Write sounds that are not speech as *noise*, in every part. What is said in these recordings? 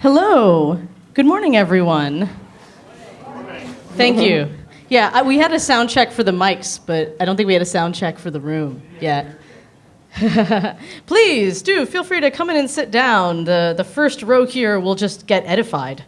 Hello. Good morning, everyone. Thank you. Yeah, I, we had a sound check for the mics, but I don't think we had a sound check for the room yet. *laughs* Please do feel free to come in and sit down. The, the first row here will just get edified,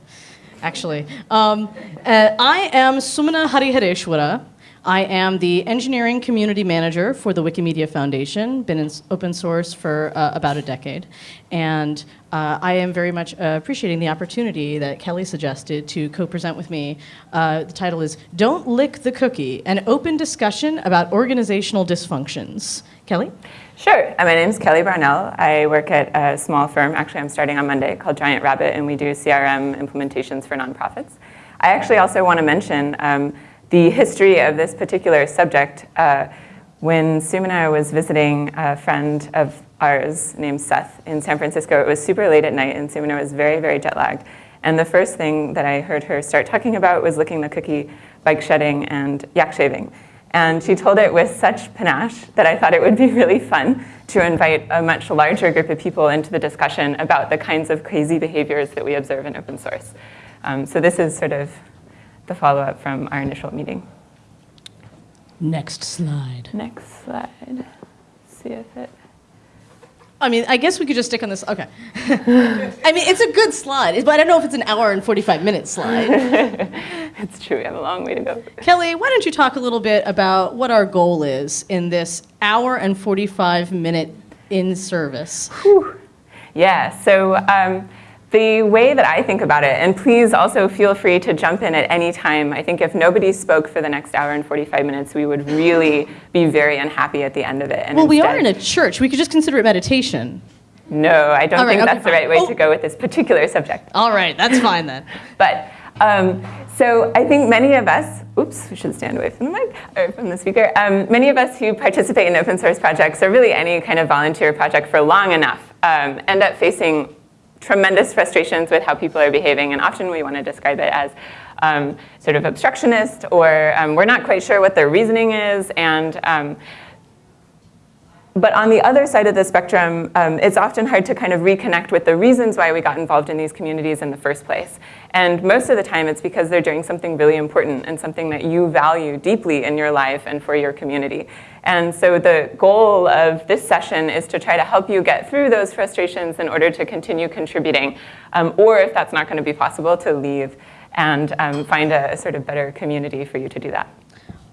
actually. Um, uh, I am Sumana Harihareshwara. I am the engineering community manager for the Wikimedia Foundation, been in open source for uh, about a decade. And uh, I am very much uh, appreciating the opportunity that Kelly suggested to co present with me. Uh, the title is Don't Lick the Cookie An Open Discussion About Organizational Dysfunctions. Kelly? Sure. Uh, My name is Kelly Brownell. I work at a small firm. Actually, I'm starting on Monday called Giant Rabbit, and we do CRM implementations for nonprofits. I actually also want to mention um, the history of this particular subject. Uh, when Sumana was visiting a friend of ours named Seth in San Francisco, it was super late at night, and Sumana was very, very jet lagged. And the first thing that I heard her start talking about was licking the cookie, bike shedding, and yak shaving. And she told it with such panache that I thought it would be *laughs* really fun to invite a much larger group of people into the discussion about the kinds of crazy behaviors that we observe in open source. Um, so this is sort of the follow-up from our initial meeting. Next slide. Next slide. See if it. I mean, I guess we could just stick on this. Okay. *laughs* I mean, it's a good slide, but I don't know if it's an hour and 45 minute slide. *laughs* It's true, we have a long way to go. Kelly, why don't you talk a little bit about what our goal is in this hour and 45 minute in service? Yeah, so um, the way that I think about it, and please also feel free to jump in at any time. I think if nobody spoke for the next hour and 45 minutes, we would really be very unhappy at the end of it. And Well, we are in a church. We could just consider it meditation. No, I don't right, think okay, that's the right way Oh. to go with this particular subject. All right, that's fine then. *laughs* But um, so I think many of us, oops, we should stand away from the mic or from the speaker. Um, many of us who participate in open source projects or really any kind of volunteer project for long enough um, end up facing tremendous frustrations with how people are behaving, and often we want to describe it as um, sort of obstructionist, or um, we're not quite sure what their reasoning is, and um, but on the other side of the spectrum, um, it's often hard to kind of reconnect with the reasons why we got involved in these communities in the first place. And most of the time, it's because they're doing something really important and something that you value deeply in your life and for your community. And so the goal of this session is to try to help you get through those frustrations in order to continue contributing, um, or if that's not going to be possible, to leave and um, find a, a sort of better community for you to do that.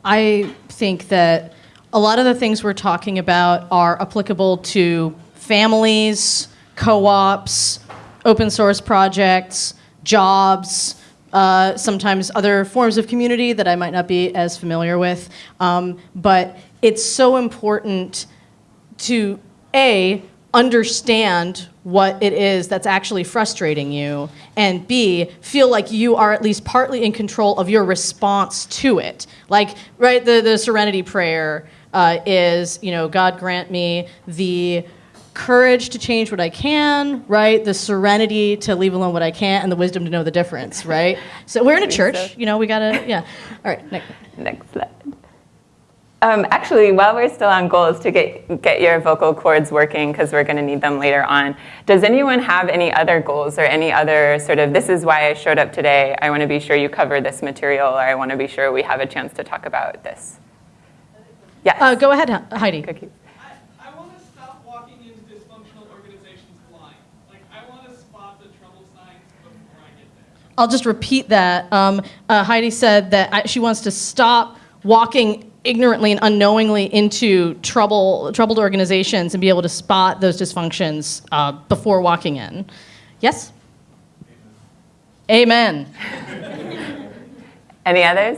I think that a lot of the things we're talking about are applicable to families, co ops, open source projects, jobs, uh, sometimes other forms of community that I might not be as familiar with. Um, but it's so important to A, understand what it is that's actually frustrating you, and B, feel like you are at least partly in control of your response to it. Like, right, the, the serenity prayer uh, is, you know, God grant me the courage to change what I can, right? The serenity to leave alone what I can't, and the wisdom to know the difference, right? So we're in a *laughs* church, you know, we gotta, yeah. All right, next. Next slide. Um, actually, while we're still on goals to get, get your vocal cords working, because we're going to need them later on, does anyone have any other goals or any other sort of, this is why I showed up today, I want to be sure you cover this material, or I want to be sure we have a chance to talk about this? Yes. Uh, go ahead, Heidi. Cookies. I, I want to stop walking into dysfunctional organizations blind. Like, I want to spot the trouble signs before I get there. I'll just repeat that. Um, uh, Heidi said that I, she wants to stop walking ignorantly and unknowingly into trouble, troubled organizations and be able to spot those dysfunctions uh, before walking in. Yes? Amen. *laughs* Any others?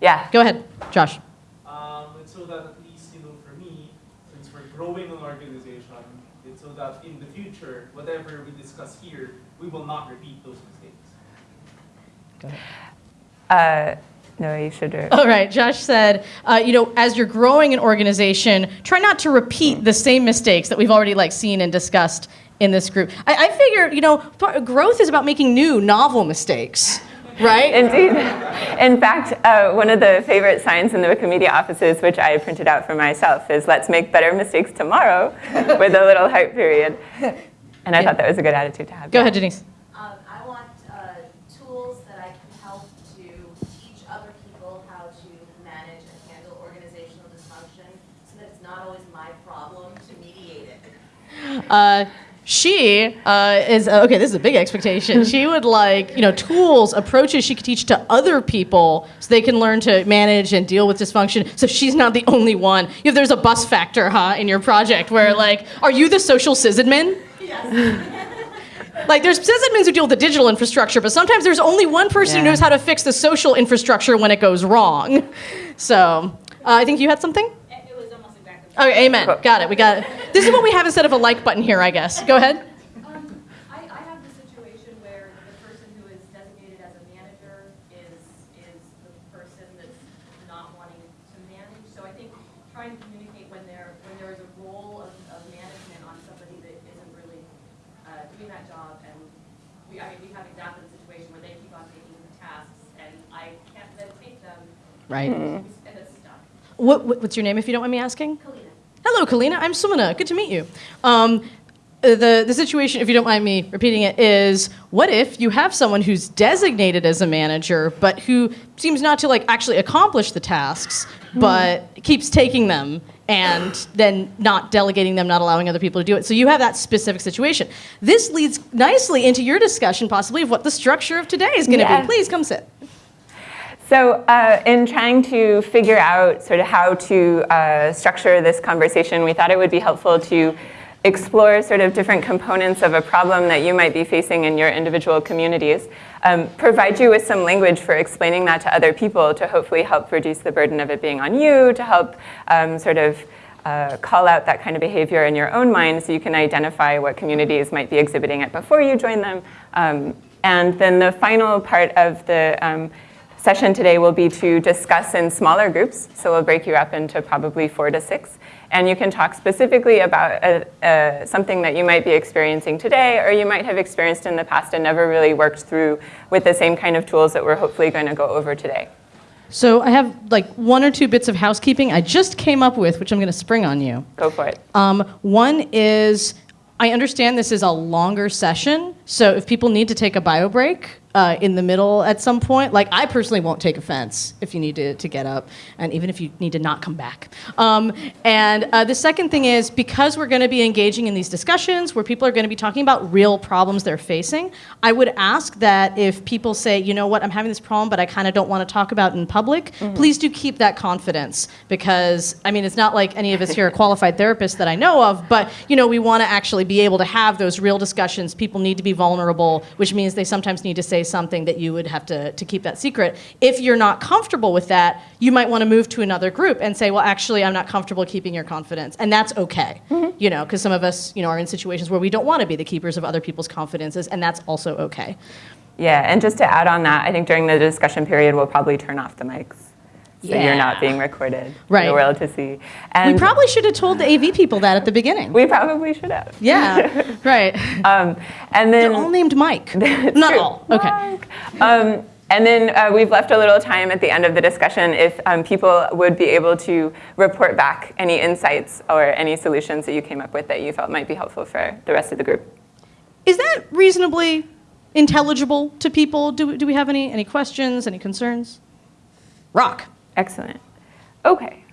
Yeah. Go ahead, Josh. Um, and so that at least, you know, for me, since we're growing an organization, it's so that in the future, whatever we discuss here, we will not repeat those mistakes. Go Uh, no, you should. do it. All right, Josh said, uh, you know, as you're growing an organization, try not to repeat the same mistakes that we've already like seen and discussed in this group. I, I figure, you know, growth is about making new, novel mistakes, right? Indeed. *laughs* In fact, uh, one of the favorite signs in the Wikimedia offices, which I printed out for myself, is let's make better mistakes tomorrow *laughs* with a little heart period. And I thought that was a good attitude to have. Go Yeah. ahead, Denise. not always my problem to mediate it. Uh, she uh, is okay. This is a big expectation. She would like you know tools, approaches she could teach to other people so they can learn to manage and deal with dysfunction. So she's not the only one. If there's a bus factor, huh, in your project where like, are you the social sysadmin? Like there's sysadmins who deal with the digital infrastructure, but sometimes there's only one person who knows how to fix the social infrastructure when it goes wrong. So uh, I think you had something. It was almost exactly. Okay, amen. Got it. We got it. This is what we have instead of a like button here, I guess. Go ahead. Um, I, I have the situation where the person who is designated as a manager is, is the person that's not wanting to manage. So I think trying to communicate when there, when there is a role of, of management on somebody that isn't really, uh, doing that job. And we, I mean, we have exactly the situation where they keep on taking the tasks and I can't then take them, Right. and it's stuck. What, what, what's your name, if you don't mind me asking? Kalina. Hello, Kalina. I'm Sumana. Good to meet you. Um, the, the situation, if you don't mind me repeating it, is what if you have someone who's designated as a manager, but who seems not to like actually accomplish the tasks, but keeps taking them and then not delegating them, not allowing other people to do it. So you have that specific situation. This leads nicely into your discussion, possibly, of what the structure of today is going to Yeah. be. Please come sit. So, uh, in trying to figure out sort of how to uh, structure this conversation, we thought it would be helpful to explore sort of different components of a problem that you might be facing in your individual communities, um, provide you with some language for explaining that to other people to hopefully help reduce the burden of it being on you, to help um, sort of uh, call out that kind of behavior in your own mind so you can identify what communities might be exhibiting it before you join them. Um, and then the final part of the um, session today will be to discuss in smaller groups. So we'll break you up into probably four to six. And you can talk specifically about uh uh something that you might be experiencing today or you might have experienced in the past and never really worked through with the same kind of tools that we're hopefully going to go over today. So I have like one or two bits of housekeeping I just came up with, which I'm going to spring on you. Go for it. Um, one is I understand this is a longer session, so if people need to take a bio break uh, in the middle at some point, like I personally won't take offense if you need to, to get up, and even if you need to not come back. Um, and uh, the second thing is because we're going to be engaging in these discussions where people are going to be talking about real problems they're facing, I would ask that if people say, you know what, I'm having this problem, but I kind of don't want to talk about it in public, please do keep that confidence because I mean, it's not like any of us here are qualified therapists that I know of, but you know, we want to actually be able to have those real discussions. People need to be vulnerable, which means they sometimes need to say something that you would have to, to keep that secret. If you're not comfortable with that, you might want to move to another group and say, well, actually, I'm not comfortable keeping your confidence. And that's okay, mm-hmm. you know, because some of us, you know, are in situations where we don't want to be the keepers of other people's confidences, and that's also okay. Yeah, and just to add on that, I think during the discussion period, we'll probably turn off the mics. So Yeah. you're not being recorded for Right. the world to see. And we probably should have told the AV people that at the beginning. we probably should have. yeah, *laughs* right. Um, and then They're all named Mike. *laughs* Not True. all. Okay. Um, and then uh, we've left a little time at the end of the discussion if um, people would be able to report back any insights or any solutions that you came up with that you felt might be helpful for the rest of the group. Is that reasonably intelligible to people? Do, do we have any, any questions, any concerns? Rock. Excellent. Okay.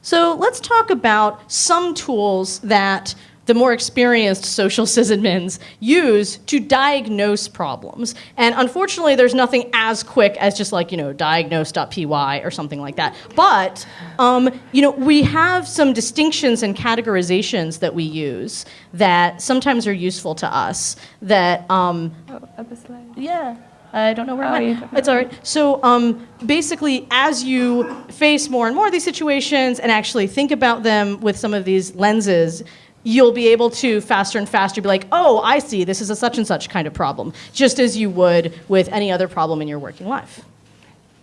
So let's talk about some tools that the more experienced social sysadmins use to diagnose problems. And unfortunately, there's nothing as quick as just like, you know, diagnose.py or something like that. But, um, you know, we have some distinctions and categorizations that we use that sometimes are useful to us that um, Oh, up a slide. yeah. I don't know where Oh, you went. It's all right. So um, basically, as you face more and more of these situations and actually think about them with some of these lenses, you'll be able to faster and faster be like, oh, I see, this is a such and such kind of problem, just as you would with any other problem in your working life.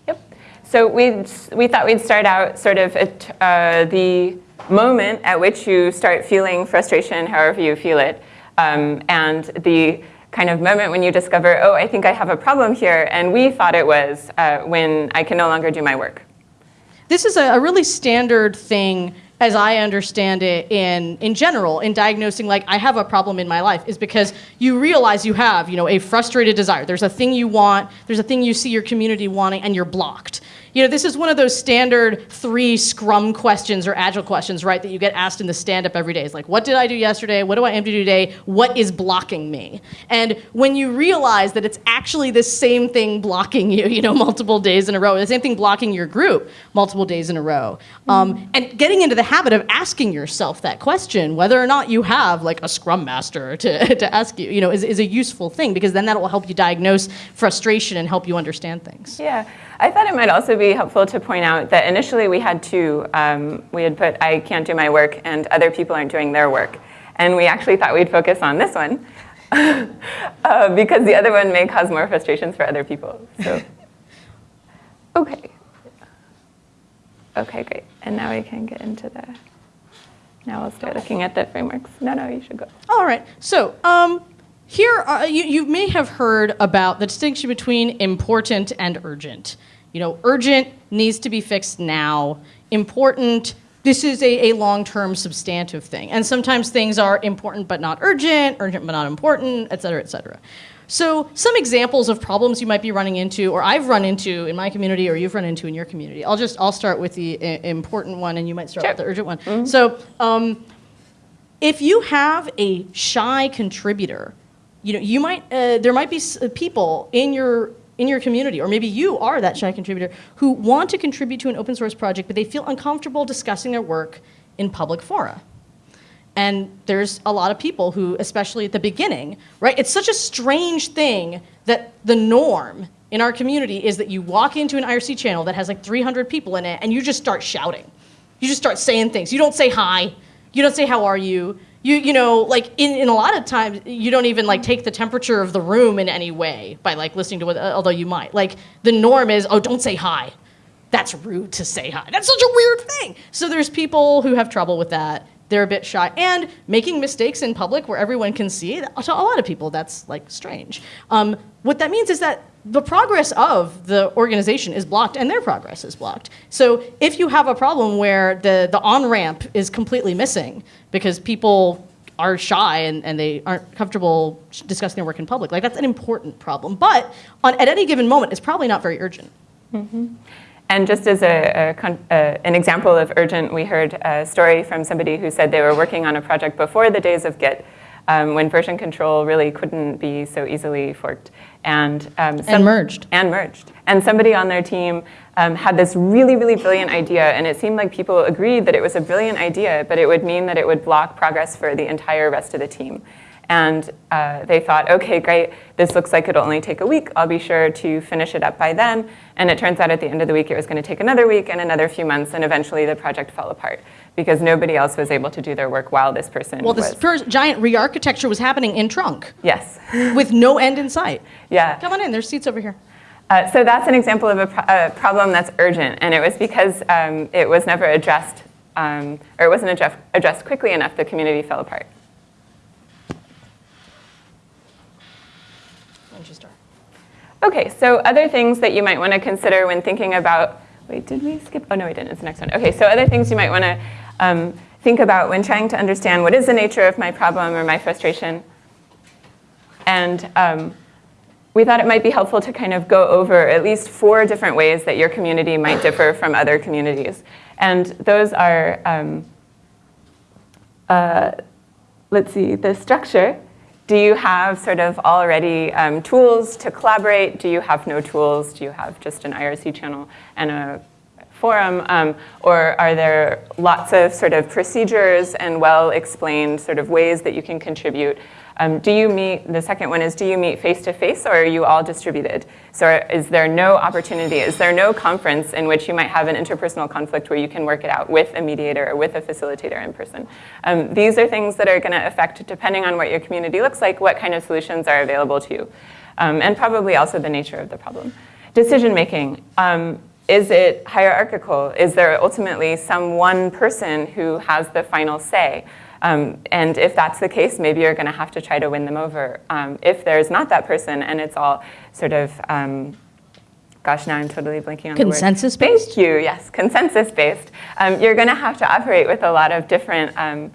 Yep. So we we thought we'd start out sort of at uh, the moment at which you start feeling frustration, however you feel it, um, and the kind of moment when you discover, oh, I think I have a problem here, and we thought it was uh, when I can no longer do my work. This is a, a really standard thing, as I understand it, in, in general, in diagnosing, like, I have a problem in my life, is because you realize you have, you know, a frustrated desire. There's a thing you want, there's a thing you see your community wanting, and you're blocked. You know, this is one of those standard three Scrum questions or Agile questions, right, that you get asked in the stand up every day. It's like, what did I do yesterday? What do I aim to do today? What is blocking me? And when you realize that it's actually the same thing blocking you, you know, multiple days in a row, the same thing blocking your group multiple days in a row, um, and getting into the habit of asking yourself that question, whether or not you have like a Scrum Master to, *laughs* to ask you, you know, is, is a useful thing because then that will help you diagnose frustration and help you understand things. Yeah, I thought it might also be helpful to point out that initially we had two. Um, we had put, I can't do my work, and other people aren't doing their work. And we actually thought we'd focus on this one *laughs* uh, because the other one may cause more frustrations for other people. So, *laughs* okay. Okay, great. And now we can get into the, now we'll start looking at the frameworks. No, no, you should go. All right. So um, here, are, you, you may have heard about the distinction between important and urgent. You know, urgent needs to be fixed now. Important, this is a, a long-term substantive thing. And sometimes things are important but not urgent, urgent but not important, et cetera, et cetera. So some examples of problems you might be running into, or I've run into in my community, or you've run into in your community. I'll just I'll start with the uh, important one, and you might start Sure. with the urgent one. Mm-hmm. So um, if you have a shy contributor, you know you might uh, there might be uh, people in your in your community, or maybe you are that shy contributor who want to contribute to an open source project, but they feel uncomfortable discussing their work in public fora. And there's a lot of people who, especially at the beginning, right? It's such a strange thing that the norm in our community is that you walk into an IRC channel that has like 300 people in it and you just start shouting. You just start saying things. You don't say hi. You don't say how are you. You, you know, like in, in a lot of times, you don't even like take the temperature of the room in any way by like listening to what, although you might. Like the norm is, oh, don't say hi that's rude to say hi. That's such a weird thing. So there's people who have trouble with that. They're a bit shy. And making mistakes in public where everyone can see, to a lot of people, that's like strange. Um, what that means is that the progress of the organization is blocked and their progress is blocked. So if you have a problem where the, the on-ramp is completely missing because people are shy and, and they aren't comfortable discussing their work in public, like that's an important problem. But on, at any given moment, it's probably not very urgent. And just as a, a an example of urgent, we heard a story from somebody who said they were working on a project before the days of Git, um, when version control really couldn't be so easily forked. And, um, some- merged. And merged. And somebody on their team um, had this really, really brilliant idea, and it seemed like people agreed that it was a brilliant idea, but it would mean that it would block progress for the entire rest of the team. And uh, they thought, okay, great, this looks like it'll only take a week. I'll be sure to finish it up by then. And it turns out at the end of the week, it was going to take another week and another few months, and eventually the project fell apart because nobody else was able to do their work while this person Well, was. this first giant re-architecture was happening in trunk yes. *gasps* with no end in sight. yeah. Come on in, there's seats over here. Uh, so that's an example of a, pro- a problem that's urgent, and it was because um, it was never addressed, um, or it wasn't addressed, addressed quickly enough, the community fell apart. Why don't you start? Okay, so other things that you might want to consider when thinking about, wait, did we skip? Oh, no, we didn't, it's the next one. Okay, so other things you might want to um, think about when trying to understand what is the nature of my problem or my frustration. And um, we thought it might be helpful to kind of go over at least four different ways that your community might differ from other communities. And those are, um, uh, let's see, the structure. Do you have sort of already um, tools to collaborate? Do you have no tools? Do you have just an IRC channel and a forum? Um, or are there lots of sort of procedures and well-explained sort of ways that you can contribute? Um, do you meet, the second one is, do you meet face-to-face or are you all distributed? So is there no opportunity, is there no conference in which you might have an interpersonal conflict where you can work it out with a mediator or with a facilitator in person? Um, these are things that are gonna affect, depending on what your community looks like, what kind of solutions are available to you. Um, and probably also the nature of the problem. Decision making. Um, is it hierarchical? Is there ultimately some one person who has the final say? Um, and if that's the case, maybe you're going to have to try to win them over. Um, if there's not that person and it's all sort of, um, gosh, now I'm totally blanking on the word. Consensus-based? Thank you, yes, consensus-based. Um, you're going to have to operate with a lot of different um,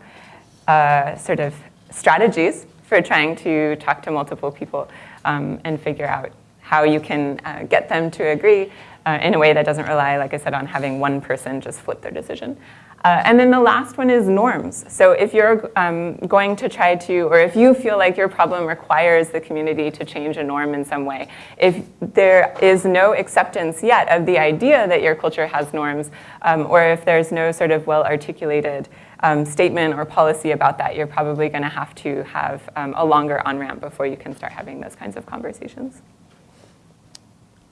uh, sort of strategies for trying to talk to multiple people um, and figure out how you can uh, get them to agree. Uh, in a way that doesn't rely, like I said, on having one person just flip their decision. Uh, and then the last one is norms. So if you're um, going to try to, or if you feel like your problem requires the community to change a norm in some way, if there is no acceptance yet of the idea that your culture has norms, um, or if there's no sort of well articulated um, statement or policy about that, you're probably going to have to have um, a longer on ramp before you can start having those kinds of conversations.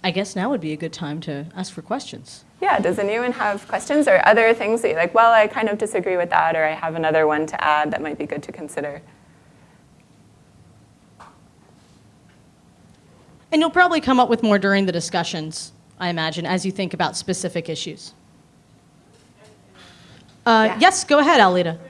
I guess now would be a good time to ask for questions. Yeah, does anyone have questions or other things that you're like, well, I kind of disagree with that, or I have another one to add that might be good to consider? And you'll probably come up with more during the discussions, I imagine, as you think about specific issues. Uh, Yeah. Yes, go ahead, Alita.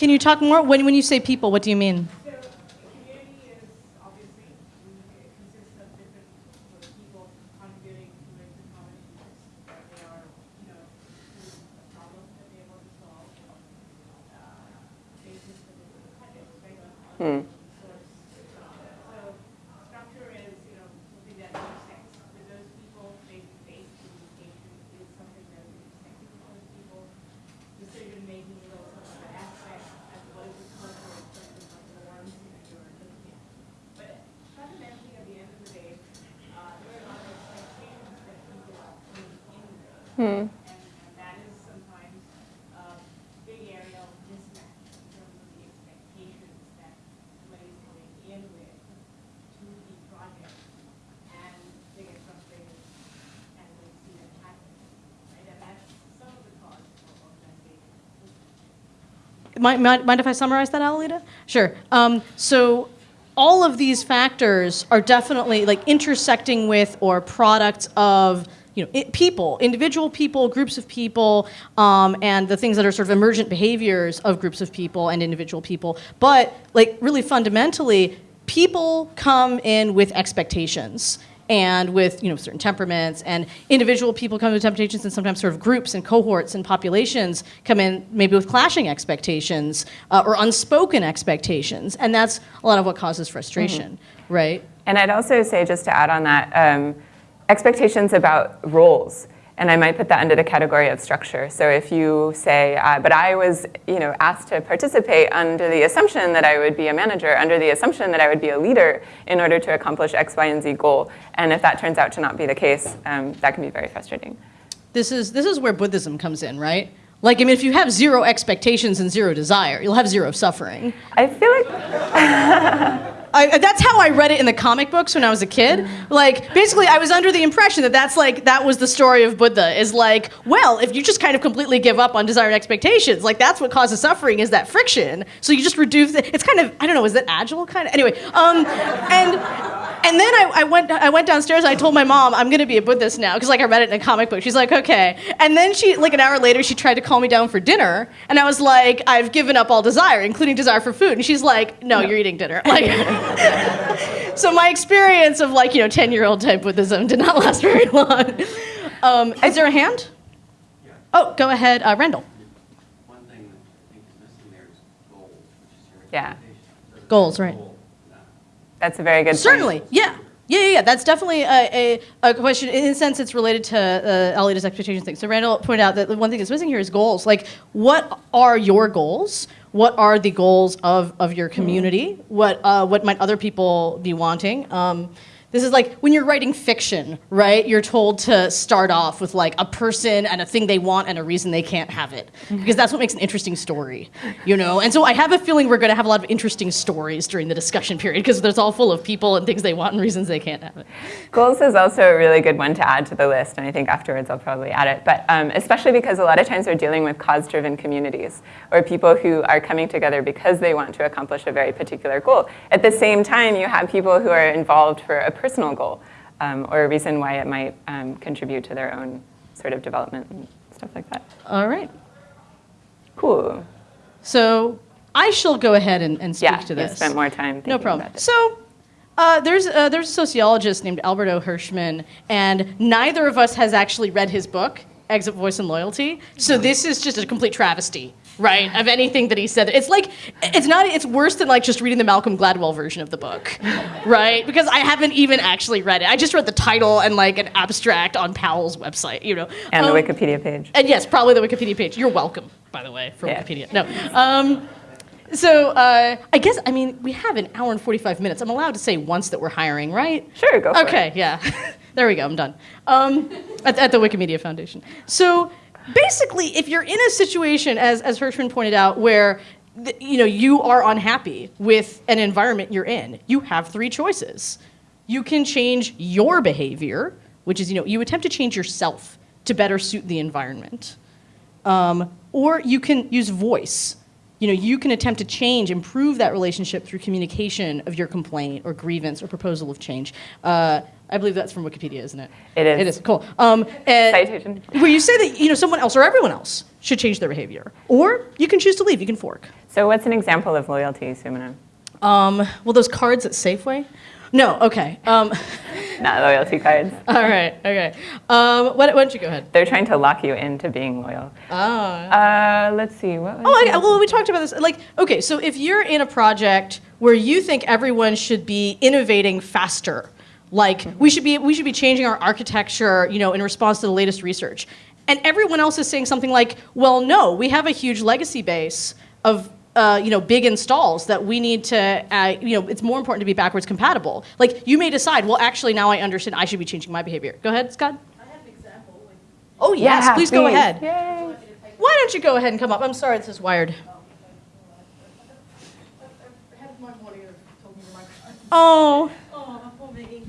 Can you talk more? When, when you say people, what do you mean? So, community is obviously, it consists of different sort of people contributing to make the common interests. That they are, you know, to a problem that they want to solve, uh, basis for the projects, right? on- on source. So, structure is, you know, something that makes sense. With those people, face-to-face communication is something that makes sense with those people. Decision-making is also another aspect, as what is the culture in terms of the norms that you're looking at. But fundamentally, at the end of the day, uh, there are a lot of expectations that people are putting in there. And, and that is sometimes a big area of mismatch in terms of the expectations that somebody's coming in with to the project. And they get frustrated and they see that happen. Right? And that's some of the cause of organization. Mind, mind, mind if I summarize that, Alita? Sure. Um, so all of these factors are definitely like intersecting with or products of you know it, people, individual people, groups of people, um, and the things that are sort of emergent behaviors of groups of people and individual people. But like really fundamentally, people come in with expectations and with you know certain temperaments and individual people come with temptations and sometimes sort of groups and cohorts and populations come in maybe with clashing expectations uh, or unspoken expectations and that's a lot of what causes frustration right And I'd also say, just to add on that, um, expectations about roles. And I might put that under the category of structure. So if you say, uh, but I was you know, asked to participate under the assumption that I would be a manager, under the assumption that I would be a leader in order to accomplish X, Y, and Z goal. And if that turns out to not be the case, um, that can be very frustrating. this is this is where buddhism comes in right like i mean if you have zero expectations and zero desire you'll have zero suffering I feel like *laughs* I, that's how I read it in the comic books when I was a kid. Like, basically, I was under the impression that that's like that was the story of Buddha. Is like, well, if you just kind of completely give up on desired expectations, like that's what causes suffering is that friction. So you just reduce it. It's kind of I don't know. Is it agile kind of? Anyway, um, and and then I, I went I went downstairs. and I told my mom I'm gonna be a Buddhist now because like I read it in a comic book. She's like, okay. And then she like an hour later she tried to call me down for dinner, and I was like, I've given up all desire, including desire for food. And she's like, no, you're eating dinner. Like. *laughs* so my experience of like you know 10 year old type buddhism did not *laughs* last very long um, is there a hand oh go ahead uh, Randall One thing that I think is missing there is goals, which is your Yeah. expectation. Goals, right. goal not that's a very good point. certainly yeah yeah, yeah, yeah. That's definitely a, a, a question. In a sense, it's related to uh, Alita's expectations thing. So Randall pointed out that the one thing that's missing here is goals. Like, what are your goals? What are the goals of, of your community? What uh, what might other people be wanting? Um, this is like when you're writing fiction, right? You're told to start off with like a person and a thing they want and a reason they can't have it, because that's what makes an interesting story, you know. And so I have a feeling we're going to have a lot of interesting stories during the discussion period because it's all full of people and things they want and reasons they can't have it. Goals is also a really good one to add to the list, and I think afterwards I'll probably add it. But um, especially because a lot of times we're dealing with cause-driven communities or people who are coming together because they want to accomplish a very particular goal. At the same time, you have people who are involved for a personal goal um, or a reason why it might um, contribute to their own sort of development and stuff like that. All right. Cool. So I shall go ahead and, and speak Yeah, to this. spent more time thinking No problem. So, uh, there's uh, there's a sociologist named Albert O. Hirschman, and neither of us has actually read his book, Exit Voice and Loyalty. So this is just a complete travesty, right, of anything that he said. It's like, it's not, it's worse than like just reading the Malcolm Gladwell version of the book, right? Because I haven't even actually read it. I just read the title and like an abstract on Powell's website, you know. And the Um, Wikipedia page. and yes, probably the Wikipedia page. You're welcome, by the way, for Yeah. Wikipedia. No. Um, so uh, I guess, I mean, we have an hour and 45 minutes. I'm allowed to say once that we're hiring, right? Sure, go for it. Okay, yeah. *laughs* there we go, I'm done. Um, at, at the Wikimedia Foundation. So basically, if you're in a situation, as, as Hirschman pointed out, where you know you are unhappy with an environment you're in, you have three choices. You can change your behavior, which is you know you attempt to change yourself to better suit the environment, um, or you can use voice. You know, you can attempt to change, improve that relationship through communication of your complaint or grievance or proposal of change. Uh, I believe that's from Wikipedia, isn't it? It is. It is cool. Um, and Citation. Where you say that you know someone else or everyone else should change their behavior, or you can choose to leave. You can fork. So what's an example of loyalty, Sumana? Um, well, those cards at Safeway. No, okay. Um, *laughs* Not loyalty cards. *laughs* all right, okay. Um, why, why don't you go ahead? They're trying to lock you into being loyal. Ah. Uh, let's see. What Oh, I, well, we talked about this. Like, okay, so if you're in a project where you think everyone should be innovating faster, like we should be we should be changing our architecture, you know, in response to the latest research, and everyone else is saying something like, well, no, we have a huge legacy base of. Uh, you know, big installs that we need to, uh, you know, it's more important to be backwards compatible. Like, you may decide, well, actually, now I understand I should be changing my behavior. Go ahead, Scott. I have an example. Oh, yes, Yeah, please, go ahead. Yay. Why don't you go ahead and come up? I'm sorry, this is wired. I had my monitor told me the microphone. Oh. Oh, poor me.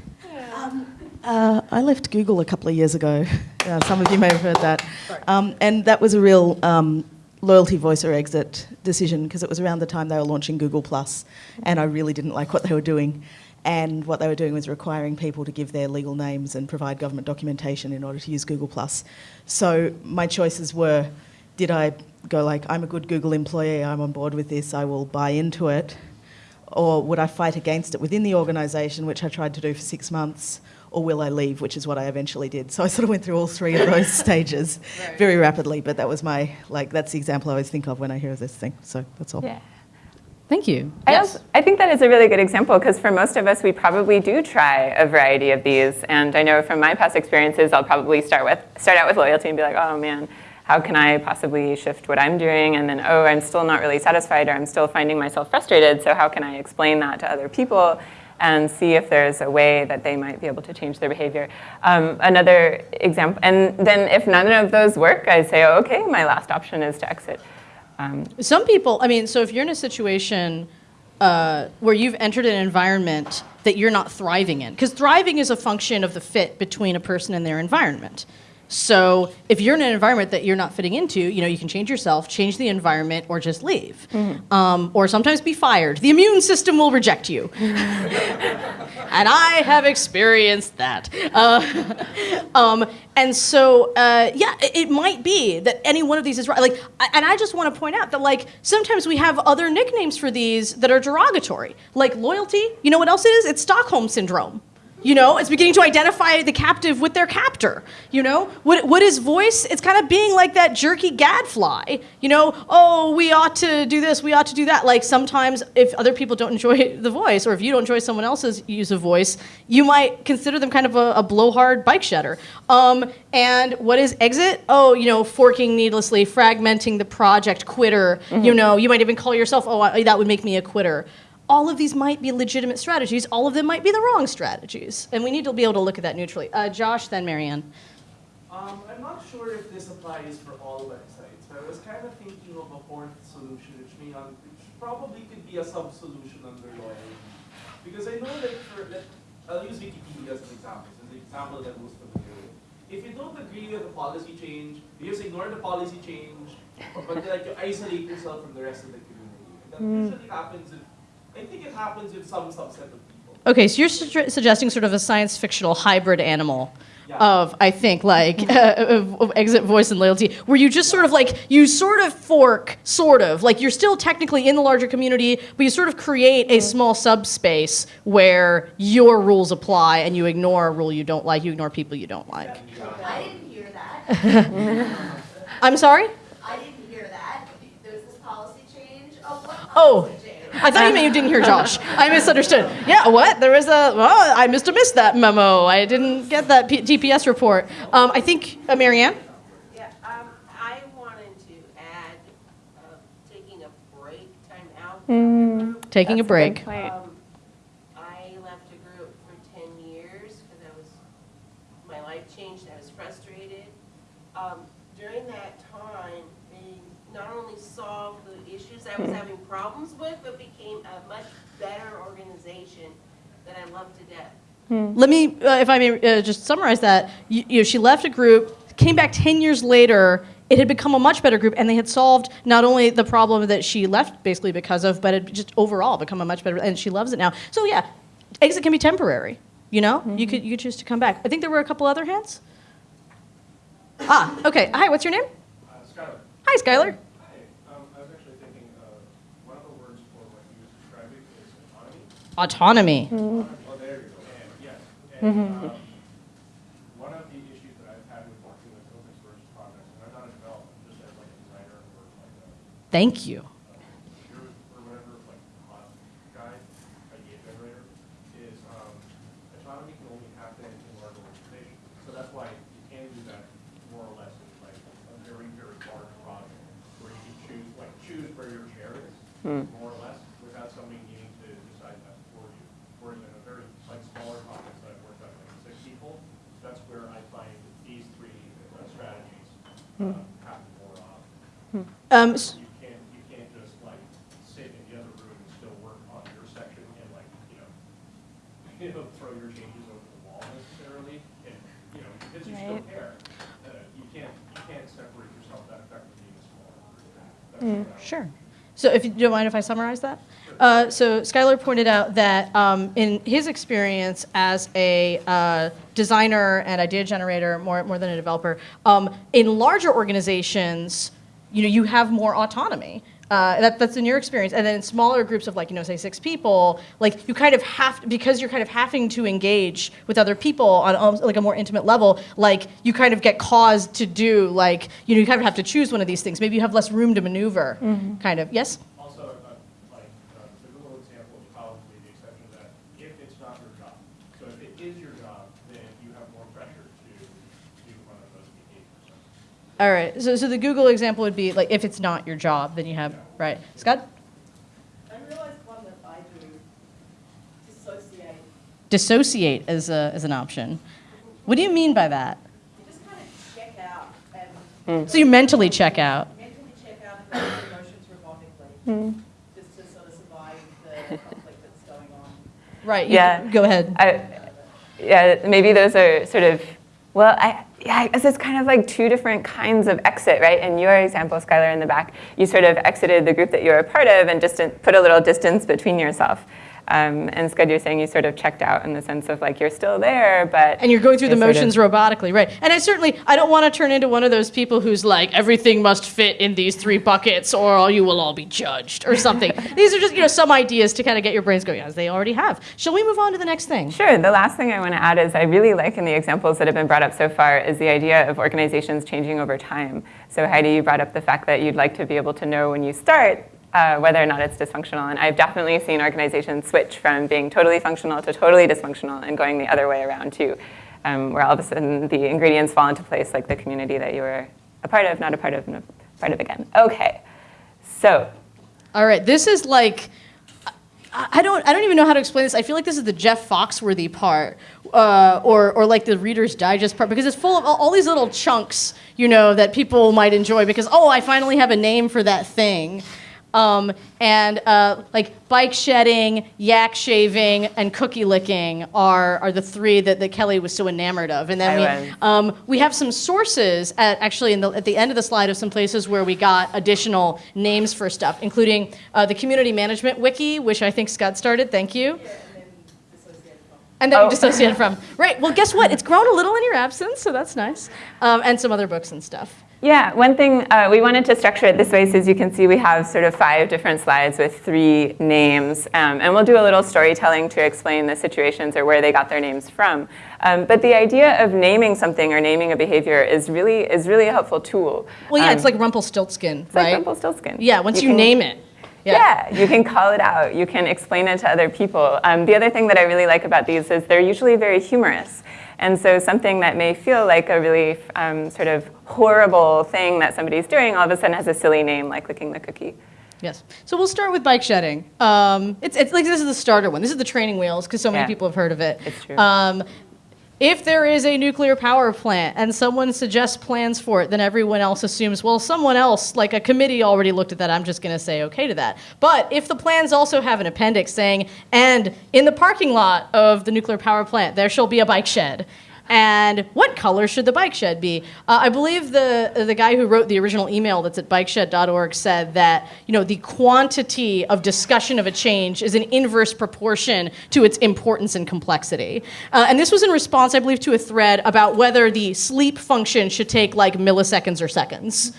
Uh, I left Google a couple of years ago. *laughs* Uh, some of you may have heard that. Um, and that was a real um, loyalty voice or exit decision because it was around the time they were launching Google Plus, and I really didn't like what they were doing. And what they were doing was requiring people to give their legal names and provide government documentation in order to use Google Plus. So my choices were: did I go like, "I'm a good Google employee, I'm on board with this, I will buy into it," or would I fight against it within the organisation, which I tried to do for six months, or will I leave, which is what I eventually did. So I sort of went through all three of those *laughs* stages very rapidly, but that was my, like, that's the example I always think of when I hear this thing. So that's all. Yeah. Thank you. I, Yes. also, I think that is a really good example because for most of us, we probably do try a variety of these. And I know from my past experiences, I'll probably start with start out with loyalty and be like, oh man, how can I possibly shift what I'm doing? And then, oh, I'm still not really satisfied, or I'm still finding myself frustrated. So how can I explain that to other people? And see if there's a way that they might be able to change their behavior. Um, another example, and then if none of those work, I say, oh, okay, my last option is to exit. Um, Some people, I mean, so if you're in a situation uh, where you've entered an environment that you're not thriving in, because thriving is a function of the fit between a person and their environment. So if you're in an environment that you're not fitting into, you know, you can change yourself, change the environment, or just leave, um, or sometimes be fired. The immune system will reject you, *laughs* and I have experienced that. Uh, *laughs* um, and so, uh, yeah, it, it might be that any one of these is right. Like, and I just want to point out that, like, sometimes we have other nicknames for these that are derogatory, like loyalty. You know what else it is? It's Stockholm syndrome. You know, it's beginning to identify the captive with their captor. You know, what, what is voice? It's kind of being like that jerky gadfly. You know, oh, we ought to do this, we ought to do that. Like sometimes, if other people don't enjoy *laughs* the voice, or if you don't enjoy someone else's use of voice, you might consider them kind of a, a blowhard bike shedder. Um, and what is exit? Oh, you know, forking needlessly, fragmenting the project, quitter. You know, you might even call yourself, oh, I, that would make me a quitter all of these might be legitimate strategies. All of them might be the wrong strategies. And we need to be able to look at that neutrally. Uh, Josh, then Marianne. Um, I'm not sure if this applies for all websites, but I was kind of thinking of a fourth solution, which may not, which probably could be a sub-solution under loyalty. Because I know that for, let, I'll use Wikipedia as an example, as an example that most familiar with. If you don't agree with the policy change, you just ignore the policy change, but like you isolate yourself from the rest of the community. And that usually happens if, I think it happens with some subset of people. Okay, so you're su- suggesting sort of a science fictional hybrid animal Yeah. of, I think, like *laughs* uh, of, of exit, voice, and loyalty, where you just sort of like you sort of fork, sort of like you're still technically in the larger community, but you sort of create a small subspace where your rules apply, and you ignore a rule you don't like, you ignore people you don't like. I didn't hear that. *laughs* I'm sorry. I didn't hear that. There's Oh, I thought you meant you didn't hear Josh. I misunderstood. Yeah, what? There was a, well, I must have missed that memo. I didn't get that P- TPS report. Um, I think, uh, Marianne? Yeah, um, I wanted to add, uh, taking a break, time out. from the group. Taking a break. good. Um, I left a group for ten years because I was, my life changed, I was frustrated. Um, during that time, they not only solved the issues I was having problems with, but became a much better organization that I love to death. Let me, uh, if I may uh, just summarize that. You, you know, she left a group, came back 10 years later. It had become a much better group, and they had solved not only the problem that she left basically because of, but it just overall become a much better, and she loves it now. So yeah, exit can be temporary. You know, you could you could choose to come back. I think there were a couple other hands. Ah, okay. Hi, what's your name? Uh, Skylar. Hi, Skylar. Hi. Um, I was actually thinking, uh, one of the words for what you was describing is Autonomy. autonomy. Oh, there you go. And, yes. And, um, one of the issues that I've had with working with open source projects, and I'm not a developer, just as like a designer or like a, Thank you. computer or whatever, like hot guy, idea generator, is, um, autonomy can only happen in large organizations. So that's why you can do that more or less in like a very, very large project, where you can choose, like, choose where your chair is, more or less, without somebody needing to decide that for you. Whereas in a very, like, smaller projects that I've worked on, like six people, that's where I find these three uh, strategies happen more often. Um, s- You can't, you can't just like sit in the other room and still work on your section and like, you know, *laughs* you know, throw your changes over the wall necessarily, and, you know, because you still Right. care. Uh, You can't, you can't separate yourself that effectively in a smaller group. That's what I would- Sure. So if you don't mind if I summarize that? Uh, so Skylar pointed out that um, in his experience as a uh, designer and idea generator, more, more than a developer, um, in larger organizations, you know, you have more autonomy. Uh, that, that's in your experience. And then in smaller groups of like, you know, say six people, like you kind of have, because you're kind of having to engage with other people on almost like a more intimate level, like you kind of get caused to do like, you know, you kind of have to choose one of these things. Maybe you have less room to maneuver, kind of. Yes? Also, uh, like, uh, the Google example is probably the exception to that, if it's not your job. So if it is your job, then you have more pressure to do one of those behaviors. All right. So, so the Google example would be like if it's not your job, then you have right. Scott, I realized one that I do, dissociate. dissociate as a as an option. What do you mean by that? You just kind of check out and mm. So you mentally check out. mentally check out and go emotions robotically, just to sort of survive the conflict that's going on. Right. you- Yeah. Go ahead. I, yeah, maybe those are sort of, well, I, yeah, I guess it's kind of like two different kinds of exit, right? In your example, Skylar, in the back, you sort of exited the group that you were a part of and just put a little distance between yourself. Um, and Scott, you're saying you sort of checked out in the sense of like you're still there, but and you're going through the you're sort motions of- robotically, right? And I certainly I don't want to turn into one of those people who's like everything must fit in these three buckets, or you will all be judged, or something. *laughs* these are just you know some ideas to kind of get your brains going, as they already have. Shall we move on to the next thing? Sure. The last thing I want to add is I really like in the examples that have been brought up so far is the idea of organizations changing over time. So Heidi, you brought up the fact that you'd like to be able to know when you start uh, whether or not it's dysfunctional. And I've definitely seen organizations switch from being totally functional to totally dysfunctional and going the other way around too, um, where all of a sudden the ingredients fall into place like the community that you were a part of, not a part of, a part of again. Okay. So All right, this is like I don't I don't even know how to explain this. I feel like this is the Jeff Foxworthy part, uh, or or like the Reader's Digest part, because it's full of all these little chunks, you know, that people might enjoy. Because oh, I finally have a name for that thing. Um, and uh, like bike shedding, yak shaving, and cookie licking are, are the three that, that Kelly was so enamored of. And then we, um, we have some sources at actually in the, at the end of the slide of some places where we got additional names for stuff, including uh, the community management wiki, which I think Scott started. Thank you. And then Oh. you dissociated from. *laughs* Right. Well, guess what? It's grown a little in your absence, so that's nice. Um, and some other books and stuff. Yeah, one thing uh, we wanted to structure it this way, so as you can see, we have sort of five different slides with three names, um, and we'll do a little storytelling to explain the situations or where they got their names from. Um, but the idea of naming something or naming a behavior is really is really a helpful tool. Well, yeah, Um, it's like Rumpelstiltskin, it's like right? Rumpelstiltskin. Yeah, once you, can- name it. Yeah. you can call it out. You can explain it to other people. Um, the other thing that I really like about these is they're usually very humorous. And so something that may feel like a really um, sort of horrible thing that somebody's doing all of a sudden has a silly name like licking the cookie. Yes. So we'll start with bike shedding. Um, it's, it's like this is the starter one. This is the training wheels because so many Yeah. people have heard of it. It's true. Um, if there is a nuclear power plant and someone suggests plans for it, then everyone else assumes, well, someone else, like a committee, already looked at that. I'm just going to say okay to that. But if the plans also have an appendix saying, and in the parking lot of the nuclear power plant, there shall be a bike shed. And what color should the bike shed be? Uh, I believe the the guy who wrote the original email that's at bikeshed.org said that you know the quantity of discussion of a change is an inverse proportion to its importance and complexity. Uh, and this was in response, I believe, to a thread about whether the sleep function should take like milliseconds or seconds,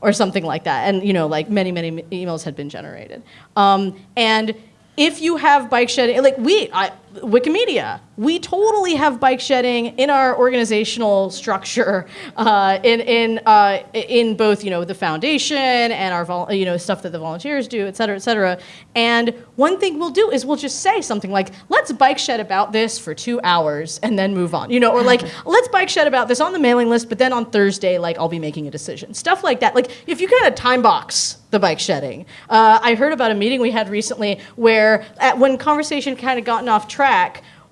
or something like that. And you know, like many many emails had been generated. Um, and if you have bike shed, like we, I, Wikimedia, we totally have bike shedding in our organizational structure, *laughs* uh, in in uh, in both you know the foundation and our you know stuff that the volunteers do, et cetera, et cetera. And one thing we'll do is we'll just say something like, "Let's bike shed about this for two hours and then move on," you know, or like, *laughs* "Let's bike shed about this on the mailing list, but then on Thursday, like I'll be making a decision." Stuff like that. Like if you kind of time box the bike shedding. Uh, I heard about a meeting we had recently where, at, when conversation kind of gotten off track,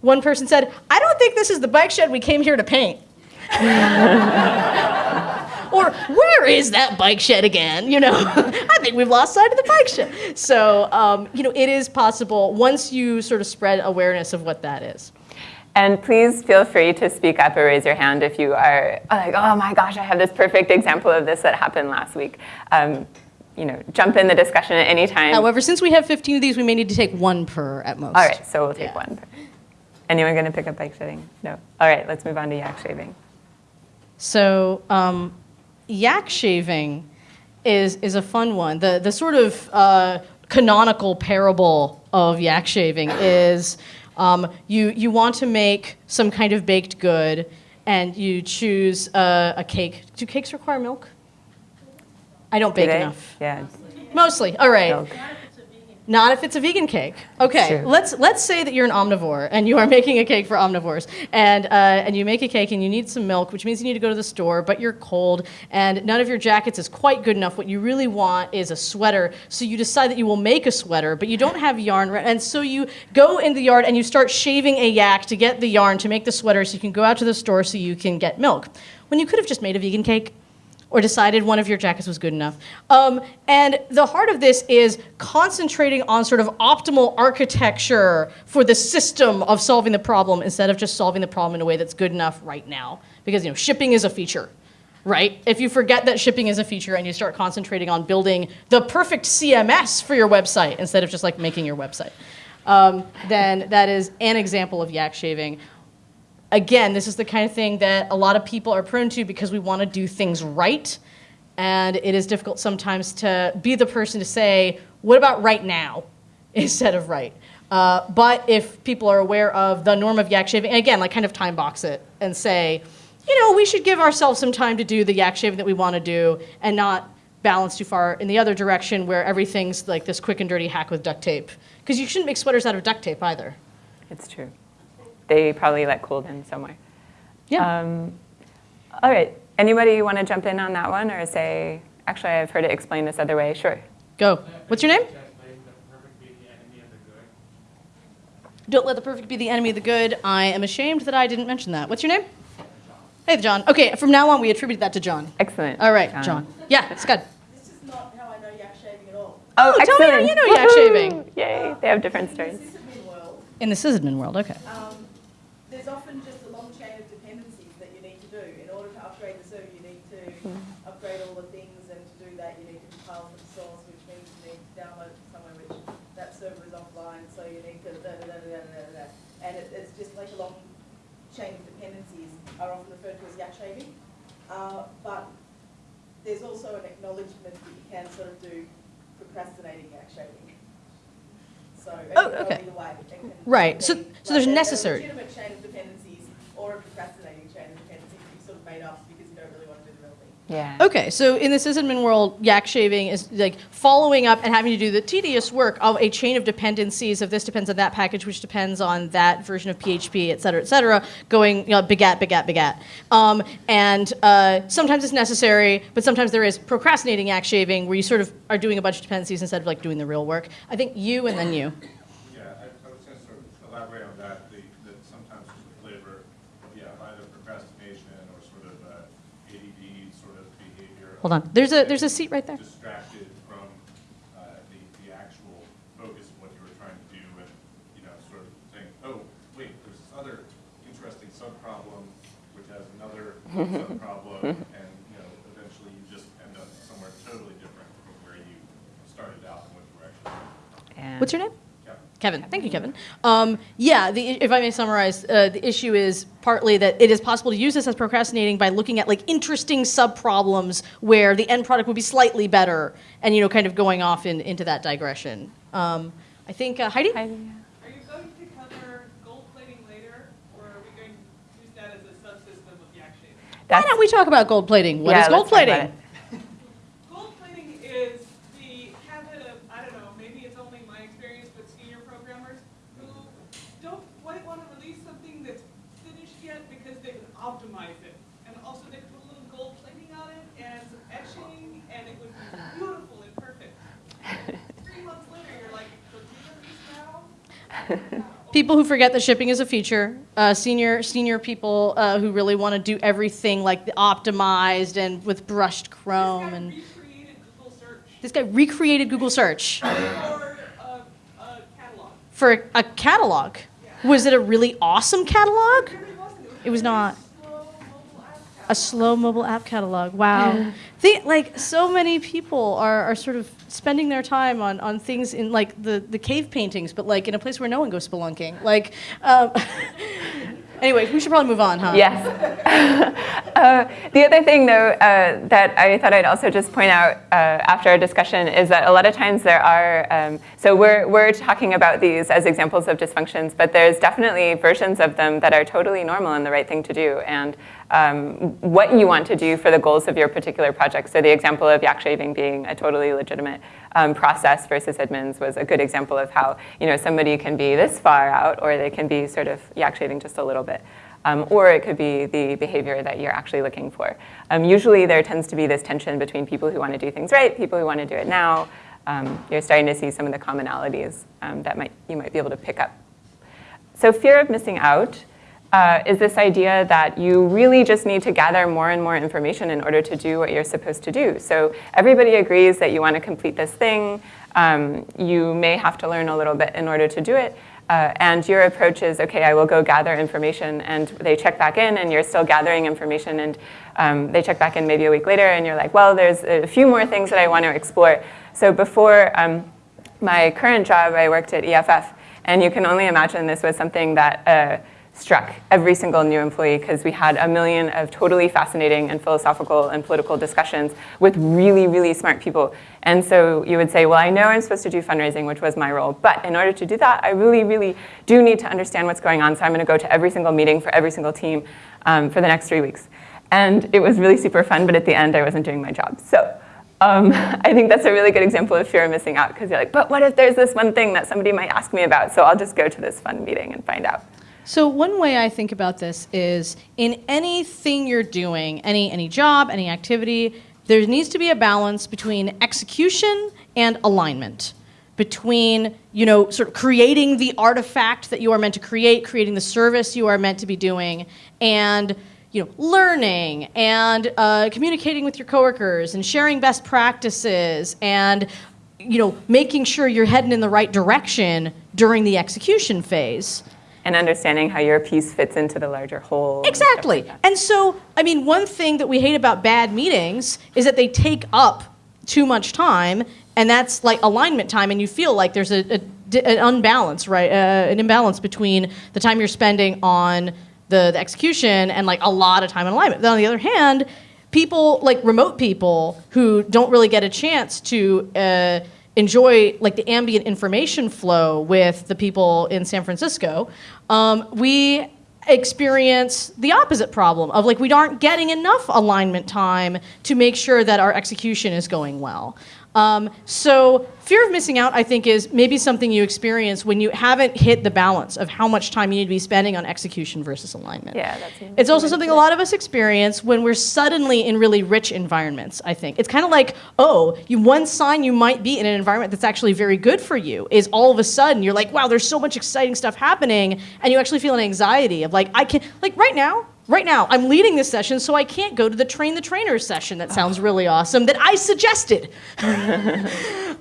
one person said, "I don't think this is the bike shed we came here to paint." *laughs* or where is that bike shed again? You know, *laughs* I think we've lost sight of the bike shed. So, um, you know, it is possible once you sort of spread awareness of what that is. And please feel free to speak up or raise your hand if you are like, oh my gosh, I have this perfect example of this that happened last week. Um, you know, jump in the discussion at any time. However, since we have 15 of these, we may need to take one per at most. All right, so we'll take Yeah. one. Anyone going to pick up bike shedding? No. All right, let's move on to yak shaving. So, um, yak shaving is is a fun one. The the sort of uh, canonical parable of yak shaving is um, you you want to make some kind of baked good, and you choose a, a cake. Do cakes require milk? I don't bake enough. Yeah. Mostly. All right. Milk. Not if it's a vegan cake. Okay, Sure. let's let's say that you're an omnivore and you are *laughs* making a cake for omnivores, and uh, and you make a cake and you need some milk, which means you need to go to the store, but you're cold and none of your jackets is quite good enough. What you really want is a sweater, so you decide that you will make a sweater, but you don't have yarn, and so you go in the yard and you start shaving a yak to get the yarn to make the sweater, so you can go out to the store so you can get milk. When you could have just made a vegan cake or decided one of your jackets was good enough. Um, and the heart of this is concentrating on sort of optimal architecture for the system of solving the problem instead of just solving the problem in a way that's good enough right now. Because you know, shipping is a feature. Right? If you forget that shipping is a feature and you start concentrating on building the perfect CMS for your website instead of just like making your website, um, then that is an example of yak shaving again, this is the kind of thing that a lot of people are prone to because we want to do things right. And it is difficult sometimes to be the person to say, what about right now *laughs* instead of right? Uh, but if people are aware of the norm of yak shaving, and again, like kind of time box it and say, you know, we should give ourselves some time to do the yak shaving that we want to do and not balance too far in the other direction where everything's like this quick and dirty hack with duct tape. Because you shouldn't make sweaters out of duct tape either. It's true. They probably let cooled in somewhere. Yeah. Um, all right. Anybody want to jump in on that one or say, actually, I've heard it explained this other way. Sure. Go. What's your name? Just letting the perfect be the enemy of the good. Don't let the perfect be the enemy of the good. I am ashamed that I didn't mention that. What's your name? Hey, John. Okay, from now on, we attribute that to John. Excellent. All right, John. Yeah, Scott. This is not how I know yak shaving at all. Oh, Oh, tell me how excellent. you know yak shaving. Yay. They have different stories. In the sysadmin world, In the sysadmin world, okay. um, there's often just a long chain of dependencies that you need to do. In order to upgrade the server, you need to upgrade all the things, and to do that, you need to compile from the source, which means you need to download it from somewhere which that server is offline, so you need to da da da da da da da. And it, it's just like a long chain of dependencies are often referred to as yak shaving. Uh, but there's also an acknowledgement that you can sort of do procrastinating yak shaving. So Oh, okay. either way. Right, so- so there's like necessary- A legitimate chain of dependencies or a procrastinating chain of dependencies you've sort of made up because you don't really want to do the real thing. Yeah. Okay, so in the sysadmin world, yak shaving is like following up and having to do the tedious work of a chain of dependencies of this depends on that package, which depends on that version of PHP, et cetera, et cetera, going you know, begat, begat, begat. Um, and uh, sometimes it's necessary, but sometimes there is procrastinating yak shaving where you sort of are doing a bunch of dependencies instead of like doing the real work. I think you and then you. Yeah, I, I was gonna sort of elaborate on that, the, that sometimes with the flavor, yeah, either procrastination or sort of, uh, ADD sort of behavior. Hold on, there's a there's a seat right there. Distracted from, uh, the, the actual focus of what you were trying to do and, you know, sort of saying, oh, wait, there's this other interesting sub-problem, which has another sub-problem, *laughs* and, you know, eventually you just end up somewhere totally different from where you started out and what you were actually doing. And- What's your name? Yeah. Kevin. Thank you, Kevin. Um, yeah, the, if I may summarize, uh, the issue is partly that it is possible to use this as procrastinating by looking at like interesting sub-problems where the end product would be slightly better and, you know, kind of going off in, into that digression. Um, I think, uh, Heidi? Are you going to cover gold plating later, or are we going to use that as a subsystem of yak shaving? Why don't we talk about gold plating? What is yeah, gold let's talk about plating? it. Gold plating is the habit of, I don't know, maybe it's only my experience with senior programmers who don't quite want to release something that's finished yet because they can optimize it. And also they put a little gold plating on it and some etching, and it would be beautiful and perfect. Three months later, you're like, so do you release now? People who forget that shipping is a feature, uh, senior senior people uh, who really want to do everything like optimized and with brushed Chrome and recreated Google search this guy recreated Google search. for a, a catalog. for a catalog. Was it a really awesome catalog? It really wasn't. It was not. A slow mobile app catalog. A slow mobile app catalog. Wow. Think like so many people are, are sort of spending their time on, on things in like the, the cave paintings, but like in a place where no one goes spelunking. Like, um, *laughs* anyway, we should probably move on, huh? Yes. *laughs* uh, the other thing, though, uh, that I thought I'd also just point out uh, after our discussion is that a lot of times there are, um, so we're, we're talking about these as examples of dysfunctions, but there's definitely versions of them that are totally normal and the right thing to do. And um, what you want to do for the goals of your particular project. So the example of yak shaving being a totally legitimate um, process versus admins was a good example of how you know somebody can be this far out, or they can be sort of yak shaving just a little bit. Um, or it could be the behavior that you're actually looking for. Um, usually there tends to be this tension between people who want to do things right, people who want to do it now. Um, you're starting to see some of the commonalities um, that might, you might be able to pick up. So fear of missing out uh, is this idea that you really just need to gather more and more information in order to do what you're supposed to do. So everybody agrees that you want to complete this thing. Um, you may have to learn a little bit in order to do it. Uh, and your approach is, okay, I will go gather information, and they check back in, and you're still gathering information, and um, they check back in maybe a week later, and you're like, well, there's a few more things that I want to explore. So before um, my current job, I worked at EFF, and you can only imagine this was something that uh, struck every single new employee because we had a million of totally fascinating and philosophical and political discussions with really, really smart people. And so you would say, well, I know I'm supposed to do fundraising, which was my role, but in order to do that, I really, really do need to understand what's going on. So I'm going to go to every single meeting for every single team um, for the next three weeks. And it was really super fun, but at the end, I wasn't doing my job. So um, *laughs* I think that's a really good example of fear of missing out because you're like, but what if there's this one thing that somebody might ask me about? So I'll just go to this fun meeting and find out. So one way I think about this is in anything you're doing, any any job, any activity, there needs to be a balance between execution and alignment. Between, you know, sort of creating the artifact that you are meant to create, creating the service you are meant to be doing, and you know, learning and uh, communicating with your coworkers and sharing best practices and you know, making sure you're heading in the right direction during the execution phase. And understanding how your piece fits into the larger whole. Exactly. like. And so, I mean, one thing that we hate about bad meetings is that they take up too much time, and that's like alignment time, and you feel like there's a, a an unbalance, right? Uh, an imbalance between the time you're spending on the, the execution and like a lot of time in alignment. Then on the other hand, people like remote people who don't really get a chance to uh, enjoy like the ambient information flow with the people in San Francisco, um, we experience the opposite problem of like we aren't getting enough alignment time to make sure that our execution is going well. Um, so fear of missing out, I think, is maybe something you experience when you haven't hit the balance of how much time you need to be spending on execution versus alignment. Yeah, that's It's also something a lot of us experience when we're suddenly in really rich environments, I think. It's kind of like, oh, you one sign you might be in an environment that's actually very good for you is all of a sudden you're like, wow, there's so much exciting stuff happening, and you actually feel an anxiety of like, I can like right now, Right now, I'm leading this session, so I can't go to the train the trainer session that sounds really awesome that I suggested. *laughs* um,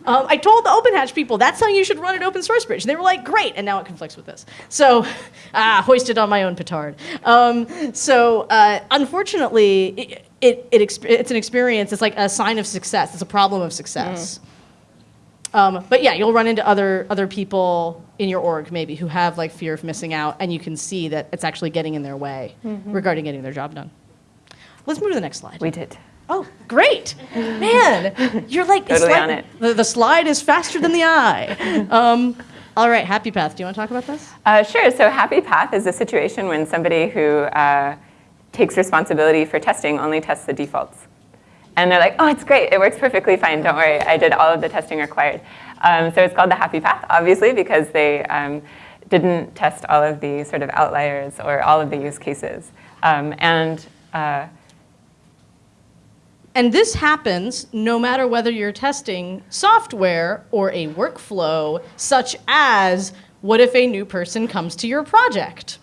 I told the Open Hatch people that's how you should run an open source bridge. They were like, great, and now it conflicts with this. So, *laughs* ah, hoisted on my own petard. Um, so, uh, unfortunately, it, it, it it's an experience, it's like a sign of success, it's a problem of success. Um, but yeah, you'll run into other other people in your org maybe who have like fear of missing out, and you can see that it's actually getting in their way regarding getting their job done. Let's move to the next slide. We did. Oh, great, man! You're like Totally like- on it. The, the slide is faster than the eye. *laughs* Um, all right, Happy Path. Do you want to talk about this? Uh, sure. So happy path is a situation when somebody who uh, takes responsibility for testing only tests the defaults. And they're like, oh, it's great. It works perfectly fine. Don't worry. I did all of the testing required. Um, so it's called the happy path, obviously, because they um, didn't test all of the sort of outliers or all of the use cases. Um, and uh, And this happens no matter whether you're testing software or a workflow, such as what if a new person comes to your project?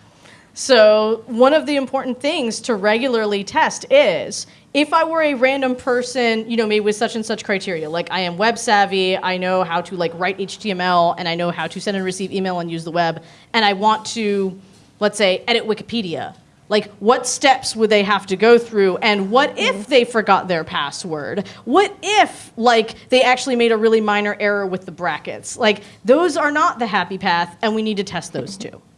So, one of the important things to regularly test is if I were a random person, you know, maybe with such and such criteria, like I am web savvy, I know how to like write HTML, and I know how to send and receive email and use the web, and I want to, let's say, edit Wikipedia. Like, what steps would they have to go through? And what if mm-hmm. they forgot their password? What if, like, they actually made a really minor error with the brackets? Like, those are not the happy path, and we need to test those too. *laughs*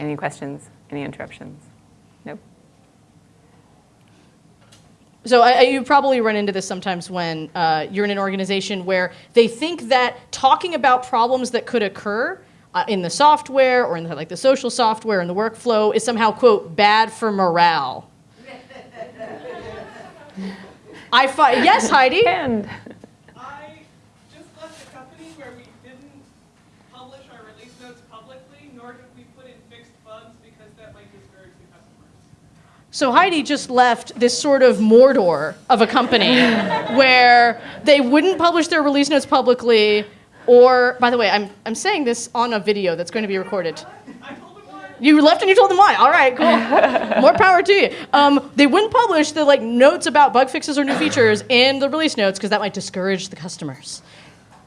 any questions? Any interruptions? So I, I- you probably run into this sometimes when uh, you're in an organization where they think that talking about problems that could occur uh, in the software or in the, like the social software and the workflow is somehow quote bad for morale. *laughs* I find yes, Heidi. And I just left a company where we didn't publish our release notes publicly, nor did we put in fixed bugs because that might discourage the customers. So Heidi just left this sort of Mordor of a company *laughs* where they wouldn't publish their release notes publicly, or by the way, I'm I'm saying this on a video that's going to be recorded. I told them why. You left and you told them why. All right, cool. *laughs* More power to you. Um, they wouldn't publish the like notes about bug fixes or new features in the release notes because that might discourage the customers.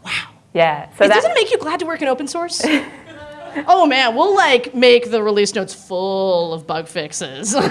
Wow. yeah, so It that doesn't it make you glad to work in open source? *laughs* oh man, we'll like make the release notes full of bug fixes. *laughs*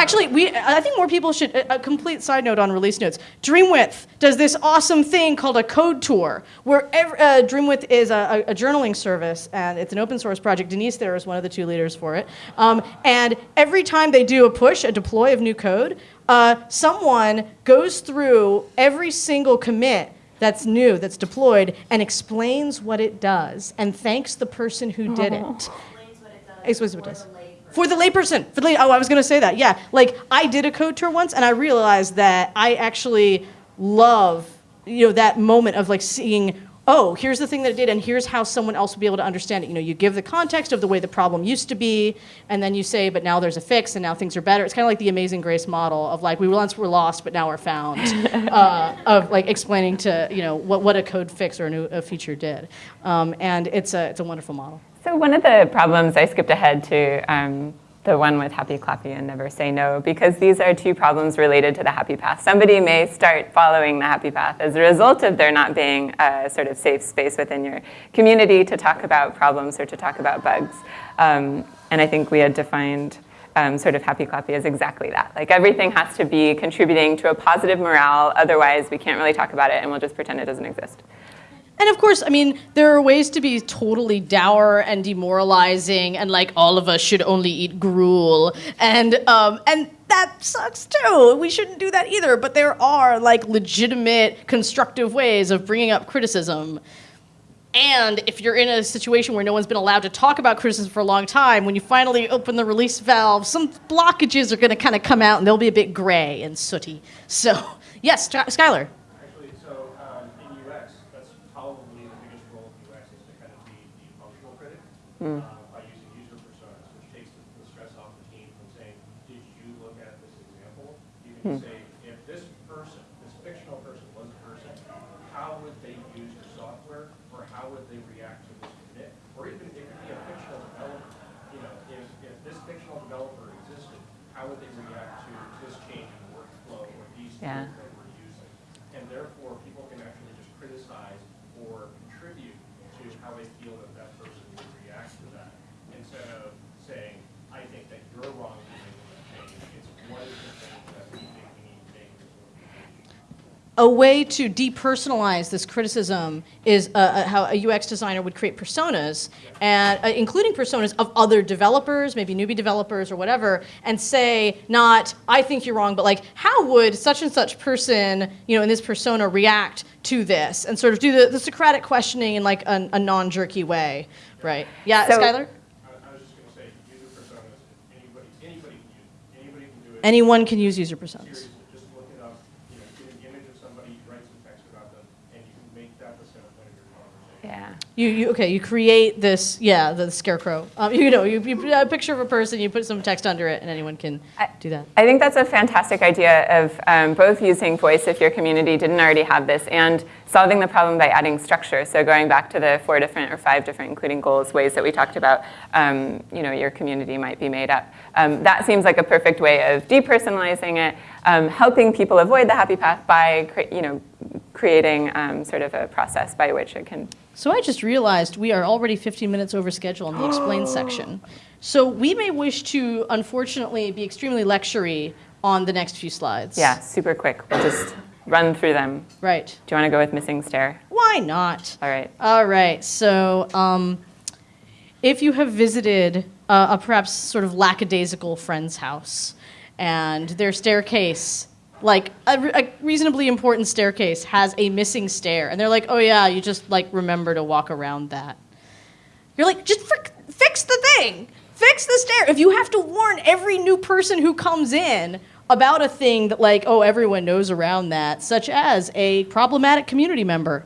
Actually, we I think more people should. A complete side note on release notes. Dreamwidth does this awesome thing called a code tour, where ev uh, Dreamwidth is a, a, a journaling service, and it's an open source project. Denise there is one of the two leaders for it. Um, and every time they do a push, a deploy of new code, uh, someone goes through every single commit that's new, that's deployed, and explains what it does, and thanks the person who did it. Explains what it does. Explains what it for does. the layperson. For the layperson. For the lay- oh, I was going to say that. Yeah. Like, I did a code tour once, and I realized that I actually love, you know, that moment of like seeing, oh, here's the thing that it did, and here's how someone else will be able to understand it. You know, you give the context of the way the problem used to be, and then you say, but now there's a fix, and now things are better. It's kind of like the Amazing Grace model of like, we once were lost, but now we're found, *laughs* uh, of like explaining to, you know, what, what a code fix or a new a feature did. Um, and it's a, it's a wonderful model. So one of the problems, I skipped ahead to um, the one with happy clappy and never say no, because these are two problems related to the happy path. Somebody may start following the happy path as a result of there not being a sort of safe space within your community to talk about problems or to talk about bugs. Um, and I think we had defined um, sort of happy clappy as exactly that. Like everything has to be contributing to a positive morale, otherwise we can't really talk about it and we'll just pretend it doesn't exist. And of course, I mean, there are ways to be totally dour and demoralizing, and like all of us should only eat gruel, and um, and that sucks too. We shouldn't do that either. But there are like legitimate, constructive ways of bringing up criticism. And if you're in a situation where no one's been allowed to talk about criticism for a long time, when you finally open the release valve, some blockages are going to kind of come out and they'll be a bit gray and sooty. So, yes, Skylar. Actually, so um, in UX, that's probably the biggest role of UX is to kind of be the functional critic uh, by using user personas, which takes the, the stress off the team from saying, "Did you look at this example?" You can say, "If this person, this fictional person, was a person, how would they use your software, or how would they react to this commit, or even it could be a fictional developer. You know, if if this fictional developer existed, how would they react to this change in workflow or these Yeah. tools that we're using?" And therefore, people can actually just criticize or contribute to how they feel that that person would react to that. Instead of saying, I think that you're wrong for making that change, it's what is the thing that we think we need to make this organization? A way to depersonalize this criticism is uh, uh, how a UX designer would create personas, and uh, including personas of other developers, maybe newbie developers or whatever, and say not "I think you're wrong," but like "How would such and such person, you know, in this persona react to this?" and sort of do the, the Socratic questioning in like a, a non-jerky way, right? Yeah, So- Skylar. I, I was just gonna say, user personas, anybody, anybody can use, anybody can do it. Anyone can use user personas. Seriously, just look it up, you know, get an image of somebody, write some text about them, and you can make that the center point of your conversation. Yeah. You, you okay? You create this, yeah, the scarecrow. Um, you know, you, you a picture of a person, you put some text under it, and anyone can do that. I think that's a fantastic idea of um, both using voice if your community didn't already have this and solving the problem by adding structure. So going back to the four different or five different, including goals, ways that we talked about, um, you know, your community might be made up. Um, that seems like a perfect way of depersonalizing it, um, helping people avoid the happy path by, cre- you know, creating um, sort of a process by which it can So I just realized we are already 15 minutes over schedule in the explain *gasps* section. So we may wish to, unfortunately, be extremely lectury on the next few slides. Yeah, super quick. We'll just run through them. Right. Do you want to go with missing stair? Why not? All right. All right. So, um, if you have visited uh, a perhaps sort of lackadaisical friend's house and their staircase, like a, a reasonably important staircase, has a missing stair, and they're like, oh, yeah, you just like remember to walk around that. You're like, just fix the thing. Fix the stair. If you have to warn every new person who comes in about a thing that, like, oh, everyone knows around that, such as a problematic community member,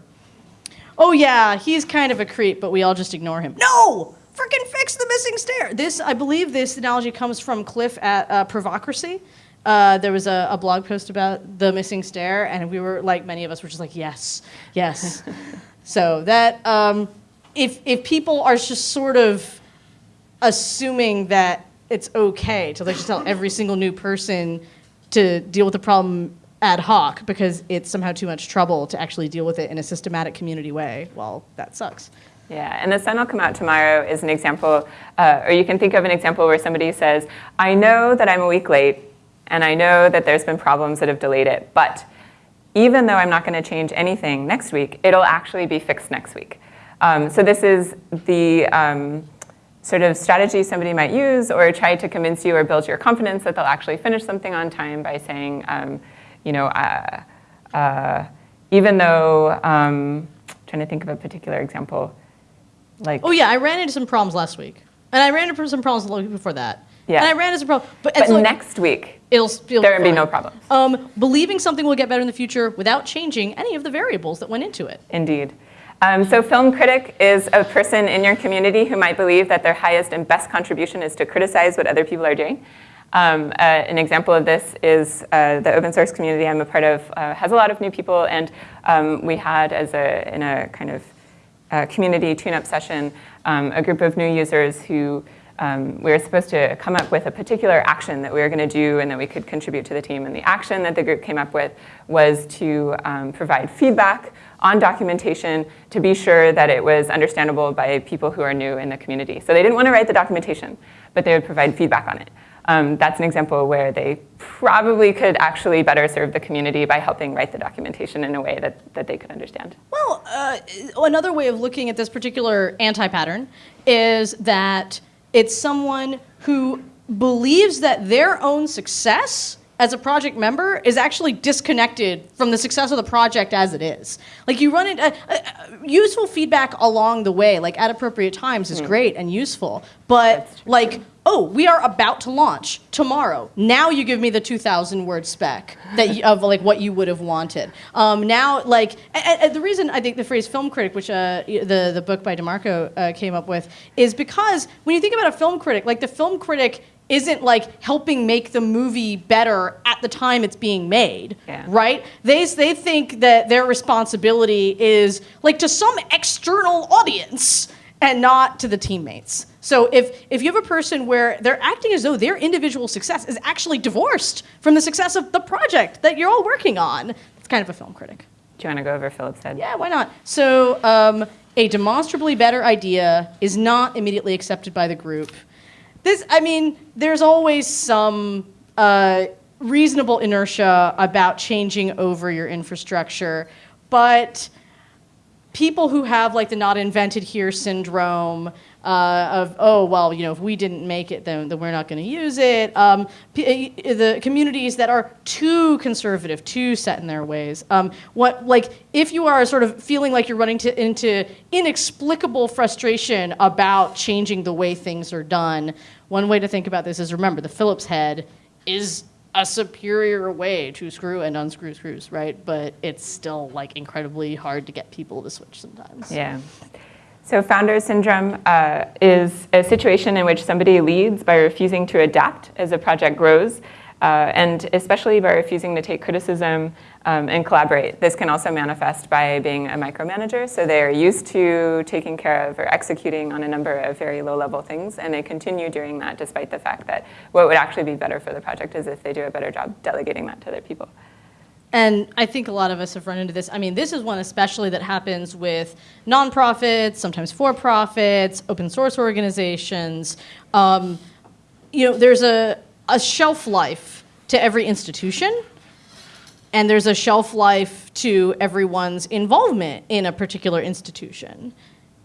oh yeah, he's kind of a creep, but we all just ignore him. No! Freaking fix the missing stair. This, I believe, this analogy comes from Cliff at uh, Pervocracy. Uh, there was a, a blog post about the missing stair, and we were like, many of us were just like, yes, yes. *laughs* so that um, if if people are just sort of assuming that it's okay to like just tell every single new person to deal with the problem ad hoc because it's somehow too much trouble to actually deal with it in a systematic community way. Well, that sucks. Yeah, and the sun will come out tomorrow is an example, uh, or you can think of an example where somebody says, I know that I'm a week late, and I know that there's been problems that have delayed it, but even though I'm not going to change anything next week, it'll actually be fixed next week. Um, so this is the um, sort of strategy somebody might use or try to convince you or build your confidence that they'll actually finish something on time by saying, um, you know, uh, uh, even though, um, trying to think of a particular example, like, Oh yeah, I ran into some problems last week, and I ran into some problems the week before that. Yeah. And I ran into some problems, but, but like, next week, it'll feel there would be no problem. Um, believing something will get better in the future without changing any of the variables that went into it. Indeed. Um, so film critic is a person in your community who might believe that their highest and best contribution is to criticize what other people are doing. Um, uh, an example of this is uh, the open source community I'm a part of uh, has a lot of new people, and um, we had as a in a kind of uh, community tune-up session um, a group of new users who um, we were supposed to come up with a particular action that we were going to do and that we could contribute to the team. And the action that the group came up with was to um, provide feedback on documentation to be sure that it was understandable by people who are new in the community. So they didn't want to write the documentation, but they would provide feedback on it. Um, that's an example where they probably could actually better serve the community by helping write the documentation in a way that, that they could understand. Well, uh, another way of looking at this particular anti pattern is that it's someone who believes that their own success as a project member is actually disconnected from the success of the project as it is. Like you run into uh, uh, useful feedback along the way, like at appropriate times, is great and useful. But like, oh, we are about to launch tomorrow. Now you give me the 2,000 word spec that you, of like what you would have wanted. Um, now, like, and, and the reason I think the phrase film critic, which uh, the the book by DeMarco uh, came up with, is because when you think about a film critic, like the film critic isn't like helping make the movie better at the time it's being made, Yeah. right? They they think that their responsibility is like to some external audience and not to the teammates. So if if you have a person where they're acting as though their individual success is actually divorced from the success of the project that you're all working on, it's kind of a film critic. Do you want to go over Phillips head? Yeah, why not? So, um, a demonstrably better idea is not immediately accepted by the group. This, I mean, there's always some uh, reasonable inertia about changing over your infrastructure, but people who have like the not invented here syndrome uh, of oh well you know if we didn't make it then, then we're not going to use it um, uh, the communities that are too conservative too set in their ways um, what like if you are sort of feeling like you're running to, into inexplicable frustration about changing the way things are done one way to think about this is remember the phillips head is a superior way to screw and unscrew screws, right? But it's still like incredibly hard to get people to switch sometimes. Yeah. So founder syndrome uh, is a situation in which somebody leads by refusing to adapt as a project grows, uh, and especially by refusing to take criticism um, and collaborate. This can also manifest by being a micromanager, so they are used to taking care of or executing on a number of very low-level things, and they continue doing that despite the fact that what would actually be better for the project is if they do a better job delegating that to other people. And I think a lot of us have run into this. I mean, this is one especially that happens with nonprofits, sometimes for profits, open source organizations. Um, you know, there's a, a shelf life to every institution, and there's a shelf life to everyone's involvement in a particular institution.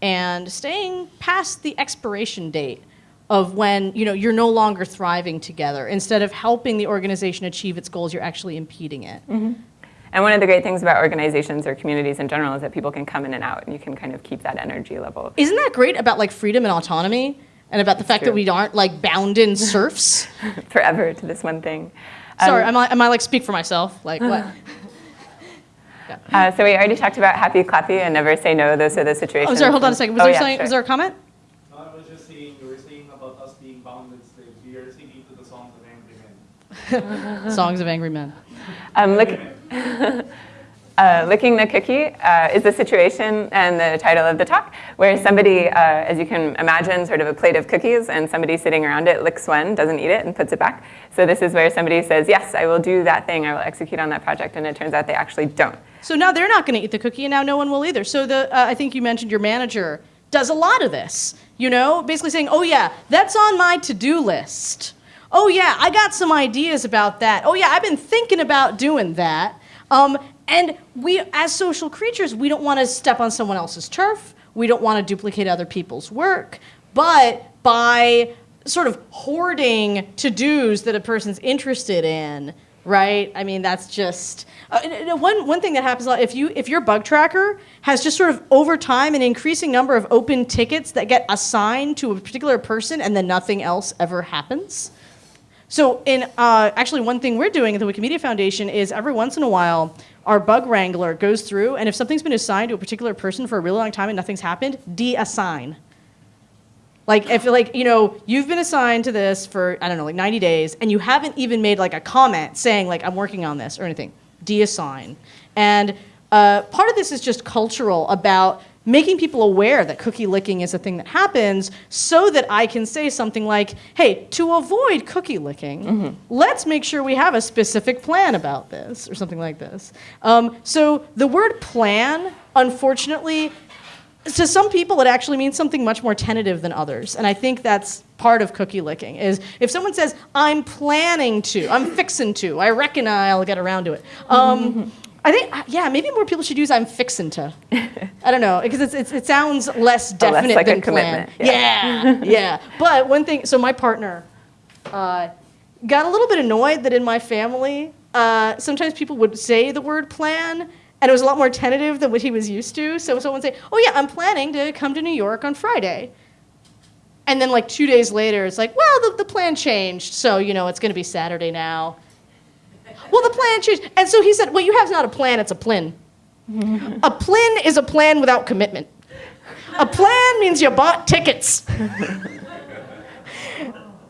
And staying past the expiration date of when you know you're no longer thriving together instead of helping the organization achieve its goals you're actually impeding it And one of the great things about organizations or communities in general is that people can come in and out, and you can kind of keep that energy level. Isn't that great about like freedom and autonomy and about the fact that we aren't like bound in serfs? *laughs* forever to this one thing. Sorry, Um, am I, am I like speak for myself? Like what? *laughs* Uh, so we already talked about happy, clappy, and never say no. Those are the situations. Oh, sorry, hold on a second. Was, Oh, there, yeah, something, sure. was there a comment? No, I was just saying, you were saying about us being bound and slaves. We are singing to the songs of angry men. *laughs* Songs of Angry Men. Um, lick, *laughs* uh, licking the cookie uh, is the situation and the title of the talk, where somebody, uh, as you can imagine, sort of a plate of cookies, and somebody sitting around it licks one, doesn't eat it, and puts it back. So this is where somebody says, "Yes, I will do that thing. I will execute on that project," and it turns out they actually don't. So now they're not going to eat the cookie, and now no one will either. So the uh, I think you mentioned your manager does a lot of this. You know, basically saying, "Oh yeah, that's on my to-do list. Oh yeah, I got some ideas about that. Oh yeah, I've been thinking about doing that." Um, and we, as social creatures, we don't want to step on someone else's turf. We don't want to duplicate other people's work. But by sort of hoarding to-dos that a person's interested in, right? I mean, that's just uh, and one one thing that happens a lot. If you if your bug tracker has just sort of over time an increasing number of open tickets that get assigned to a particular person, and then nothing else ever happens. So, in uh, actually, one thing we're doing at the Wikimedia Foundation is every once in a while, our bug wrangler goes through, and if something's been assigned to a particular person for a really long time and nothing's happened, de-assign. Like if like you know you've been assigned to this for I don't know like 90 days and you haven't even made like a comment saying like I'm working on this or anything, deassign. And uh, part of this is just cultural about making people aware that cookie licking is a thing that happens so that I can say something like, hey, to avoid cookie licking, let's make sure we have a specific plan about this or something like this. Um, so the word plan, unfortunately, to some people it actually means something much more tentative than others. And i think that's part of cookie licking is if someone says i'm planning to i'm fixing to i reckon i'll get around to it. Um, i think yeah maybe more people should use i'm fixin' to. *laughs* I don't know because it's, it's, it sounds less definite like a than plan commitment, yeah. *laughs* Yeah but one thing so my partner uh, got a little bit annoyed that in my family, uh, sometimes people would say the word plan, and it was a lot more tentative than what he was used to. So someone would say, "Oh yeah, I'm planning to come to New York on Friday," and then like two days later, it's like, "Well, the, the plan changed, so you know it's going to be Saturday now." Well, the plan changed, and so he said, "What you have not a plan; it's a plin. a plin is a plan without commitment. A plan means you bought tickets." *laughs*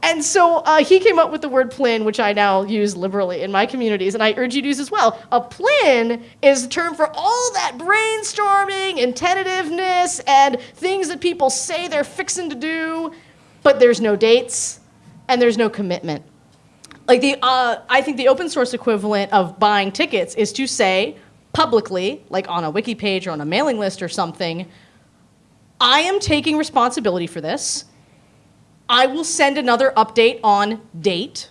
And so uh, he came up with the word plin, which I now use liberally in my communities, and I urge you to use as well. A plin is a term for all that brainstorming and tentativeness and things that people say they're fixing to do, but there's no dates and there's no commitment. Like the, uh, I think the open source equivalent of buying tickets is to say publicly, like on a wiki page or on a mailing list or something, I am taking responsibility for this. I will send another update on date.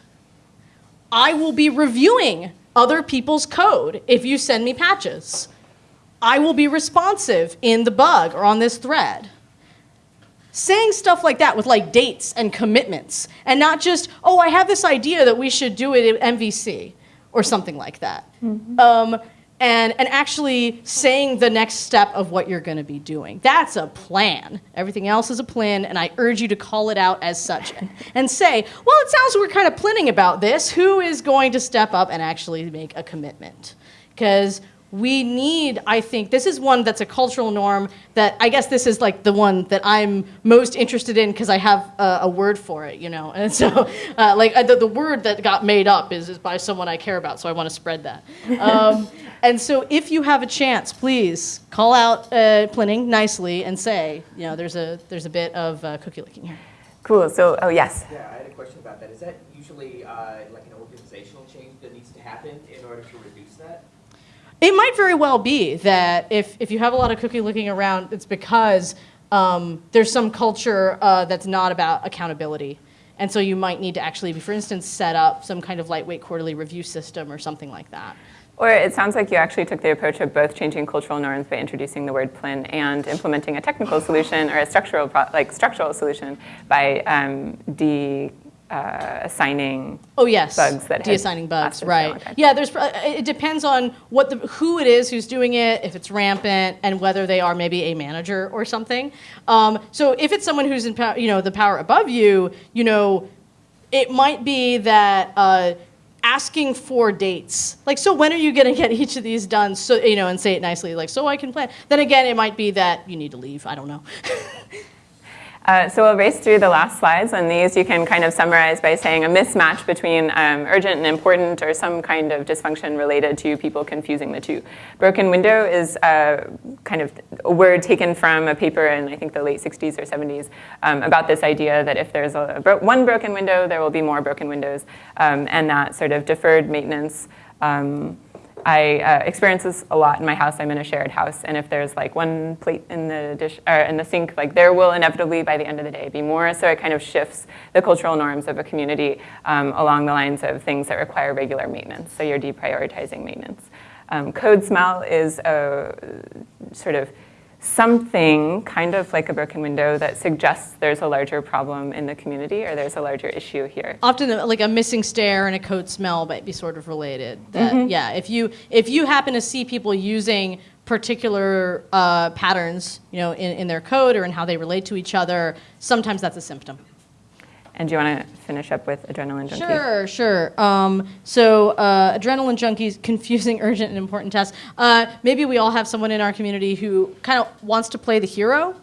I will be reviewing other people's code if you send me patches. I will be responsive in the bug or on this thread. Saying stuff like that with like dates and commitments and not just, oh, I have this idea that we should do it at MVC or something like that. Um, and, and actually saying the next step of what you're going to be doing. That's a plan. Everything else is a plan, and I urge you to call it out as such *laughs* and say, well, it sounds like we're kind of planning about this. Who is going to step up and actually make a commitment? Because we need, I think, this is one that's a cultural norm that I guess this is like the one that I'm most interested in because I have a, a word for it, you know? *laughs* And so, uh, like, uh, the, the word that got made up is, is by someone I care about, so I want to spread that. Um, *laughs* and so, if you have a chance, please call out uh, Plinning nicely and say, you know, there's a, there's a bit of uh, cookie licking here. Cool. So, oh yes. Yeah, I had a question about that. Is that usually uh, like an organizational change that needs to happen in order to reduce that? It might very well be that if, if you have a lot of cookie licking around, it's because um, there's some culture uh, that's not about accountability. And so you might need to actually, for instance, set up some kind of lightweight quarterly review system or something like that. Or it sounds like you actually took the approach of both changing cultural norms by introducing the word plin and implementing a technical solution or a structural, like structural solution by um, de uh, assigning Oh yes, bugs that deassigning bugs, lasted for a long right? Yeah, there's. uh, It depends on what the who it is who's doing it, if it's rampant, and whether they are maybe a manager or something. Um, so if it's someone who's in, pow- you know, the power above you, you know, it might be that. Uh, asking for dates like so when are you going to get *laughs* each of these done so you know and say it nicely like so i can plan then again it might be that you need to leave i don't know *laughs* Uh, so we'll race through the last slides, and these you can kind of summarize by saying a mismatch between um, urgent and important or some kind of dysfunction related to people confusing the two. Broken window is uh, kind of a word taken from a paper in I think the late 60s or 70s um, about this idea that if there's a bro- one broken window, there will be more broken windows, um, and that sort of deferred maintenance um, I uh, experience this a lot in my house. I'm in a shared house, and if there's like one plate in the dish or in the sink, like there will inevitably by the end of the day be more. So it kind of shifts the cultural norms of a community um, along the lines of things that require regular maintenance. So you're deprioritizing maintenance. Um, code smell is a sort of something kind of like a broken window that suggests there's a larger problem in the community or there's a larger issue here. often like a missing stair and a code smell might be sort of related that Mm-hmm. yeah if you if you happen to see people using particular uh, patterns you know in, in their code or in how they relate to each other sometimes that's a symptom And do you want to finish up with adrenaline junkie? Sure, sure. Um, so, uh, adrenaline junkies, *laughs* confusing, urgent, and important tasks. Uh, maybe we all have someone in our community who kind of wants to play the hero.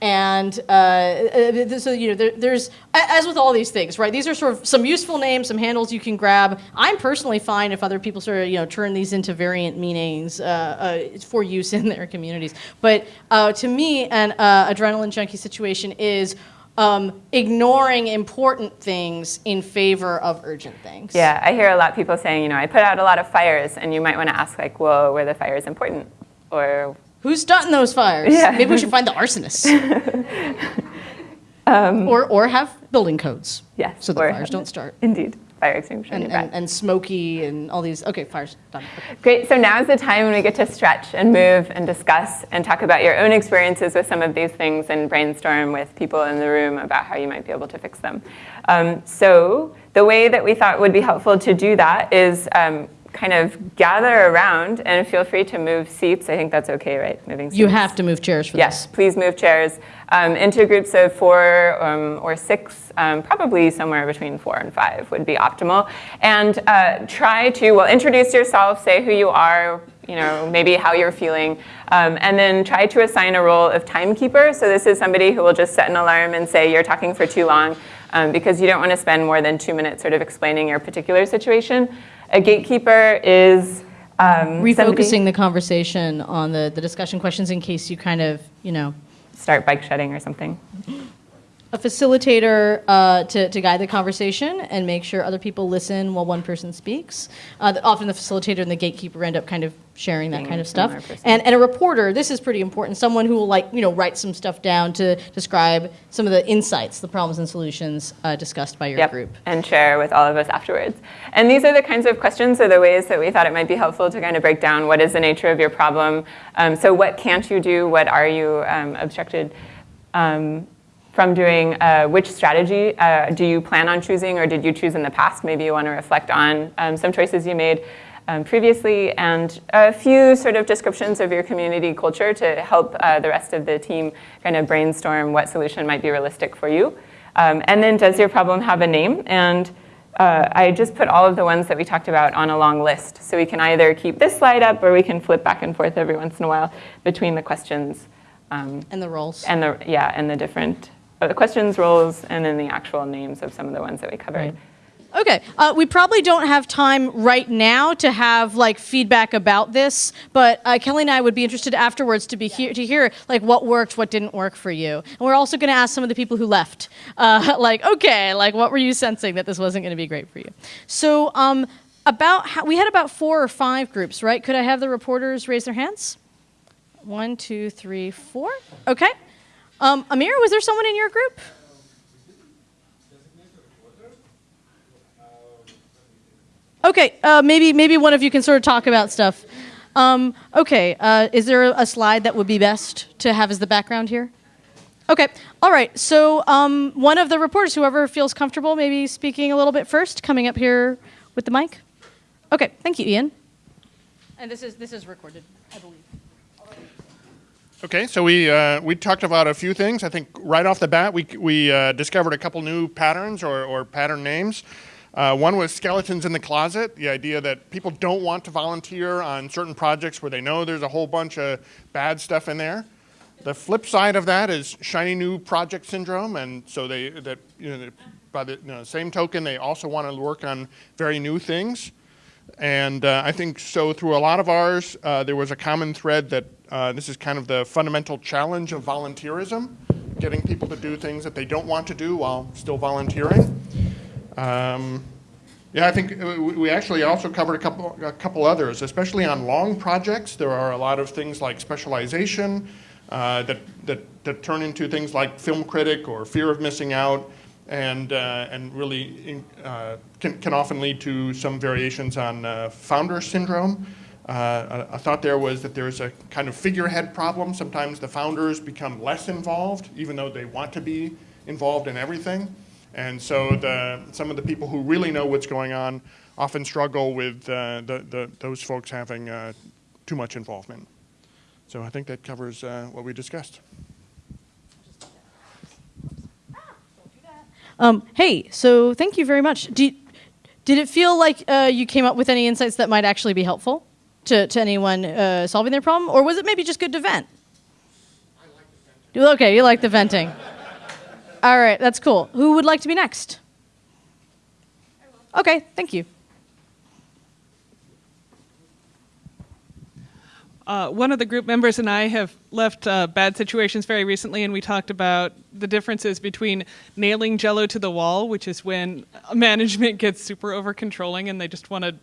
And uh, uh, so, you know, there, there's, as with all these things, right? These are sort of some useful names, some handles you can grab. I'm personally fine if other people sort of, you know, turn these into variant meanings uh, uh, for use *laughs* in their communities. But uh, to me, an uh, adrenaline junkie situation is um, ignoring important things in favor of urgent things. Yeah, I hear a lot of people saying, you know, I put out a lot of fires, and you might want to ask, like, well, were the fires important? Or, Who's starting those fires? Yeah. Maybe we should find the arsonists. *laughs* *laughs* or, or have building codes yes, so the fires don't start. Indeed, fire extinguisher and, and, and smoky and all these. Okay, fire's done. Okay. Great, so now is the time when we get to stretch and move and discuss and talk about your own experiences with some of these things and brainstorm with people in the room about how you might be able to fix them. Um, so the way that we thought would be helpful to do that is um, kind of gather around and feel free to move seats. I think that's okay, right? Moving seats. You have to move chairs for Yes, this. please move chairs um, into groups of four um, or six, um, probably somewhere between four and five would be optimal. And uh, try to, well, introduce yourself, say who you are, you know, maybe how you're feeling, um, and then try to assign a role of timekeeper. So this is somebody who will just set an alarm and say you're talking for too long um, because you don't want to spend more than two minutes sort of explaining your particular situation. A gatekeeper is um, Refocusing the conversation on the, the discussion questions in case you kind of, you know, start bike shedding or something. A facilitator uh, to, to guide the conversation and make sure other people listen while one person speaks. Uh, the- often the facilitator and the gatekeeper end up kind of sharing that kind of stuff. And, and a reporter, this is pretty important, someone who will like, you know, write some stuff down to describe some of the insights, the problems and solutions uh, discussed by your Yep, group. and share with all of us afterwards. And these are the kinds of questions or the ways that we thought it might be helpful to kind of break down what is the nature of your problem. Um, so what can't you do? What are you um, obstructed um, from doing? Uh, which strategy uh, do you plan on choosing or did you choose in the past? Maybe you want to reflect on um, some choices you made um, previously and a few sort of descriptions of your community culture to help uh, the rest of the team kind of brainstorm what solution might be realistic for you. Um, and then does your problem have a name? And uh, I just put all of the ones that we talked about on a long list. So we can either keep this slide up or we can flip back and forth every once in a while between the questions um, And the roles. and the, yeah, and the different uh, questions, roles, and then the actual names of some of the ones that we covered. Right. Okay, uh, we probably don't have time right now to have like feedback about this, but uh, Kelly and I would be interested afterwards to be here to hear like what worked, what didn't work for you, and we're also going to ask some of the people who left, uh, *laughs* like okay, like what were you sensing that this wasn't going to be great for you? So um, about how, we had about four or five groups, right? Could I have the reporters raise their hands? One, two, three, four. Okay. Um, Amir, was there someone in your group? Okay, uh, maybe maybe one of you can sort of talk about stuff. Um, okay, uh, is there a slide that would be best to have as the background here? Okay, all right. So um, one of the reporters, whoever feels comfortable, maybe speaking a little bit first, coming up here with the mic. Okay, thank you, Ian. And this is this is recorded, I believe. Okay, so we uh, we talked about a few things. I think right off the bat, we we uh, discovered a couple new patterns or, or pattern names. Uh, one was skeletons in the closet. The idea that people don't want to volunteer on certain projects where they know there's a whole bunch of bad stuff in there. The flip side of that is shiny new project syndrome, and so they that you know by the you know, same token, they also want to work on very new things. And uh, I think so through a lot of ours, uh, there was a common thread that uh, this is kind of the fundamental challenge of volunteerism, getting people to do things that they don't want to do while still volunteering. Um, yeah, I think uh, we actually also covered a couple, a couple others, especially on long projects. There are a lot of things like specialization uh, that, that, that turn into things like film critic or fear of missing out and, uh, and really uh, can, can often lead to some variations on uh, founder syndrome. Uh, a, a thought there was that there's a kind of figurehead problem. Sometimes the founders become less involved, even though they want to be involved in everything. And so the, some of the people who really know what's going on often struggle with uh, the, the, those folks having uh, too much involvement. So I think that covers uh, what we discussed. Um, hey, so thank you very much. Did, did it feel like uh, you came up with any insights that might actually be helpful to, to anyone uh, solving their problem? Or was it maybe just good to vent? Like Okay, you like the venting. All right, that's cool. Who would like to be next? Okay, thank you. Uh, one of the group members and I have left uh, bad situations very recently, and we talked about the differences between nailing Jello to the wall, which is when *laughs* management gets super over controlling and they just want to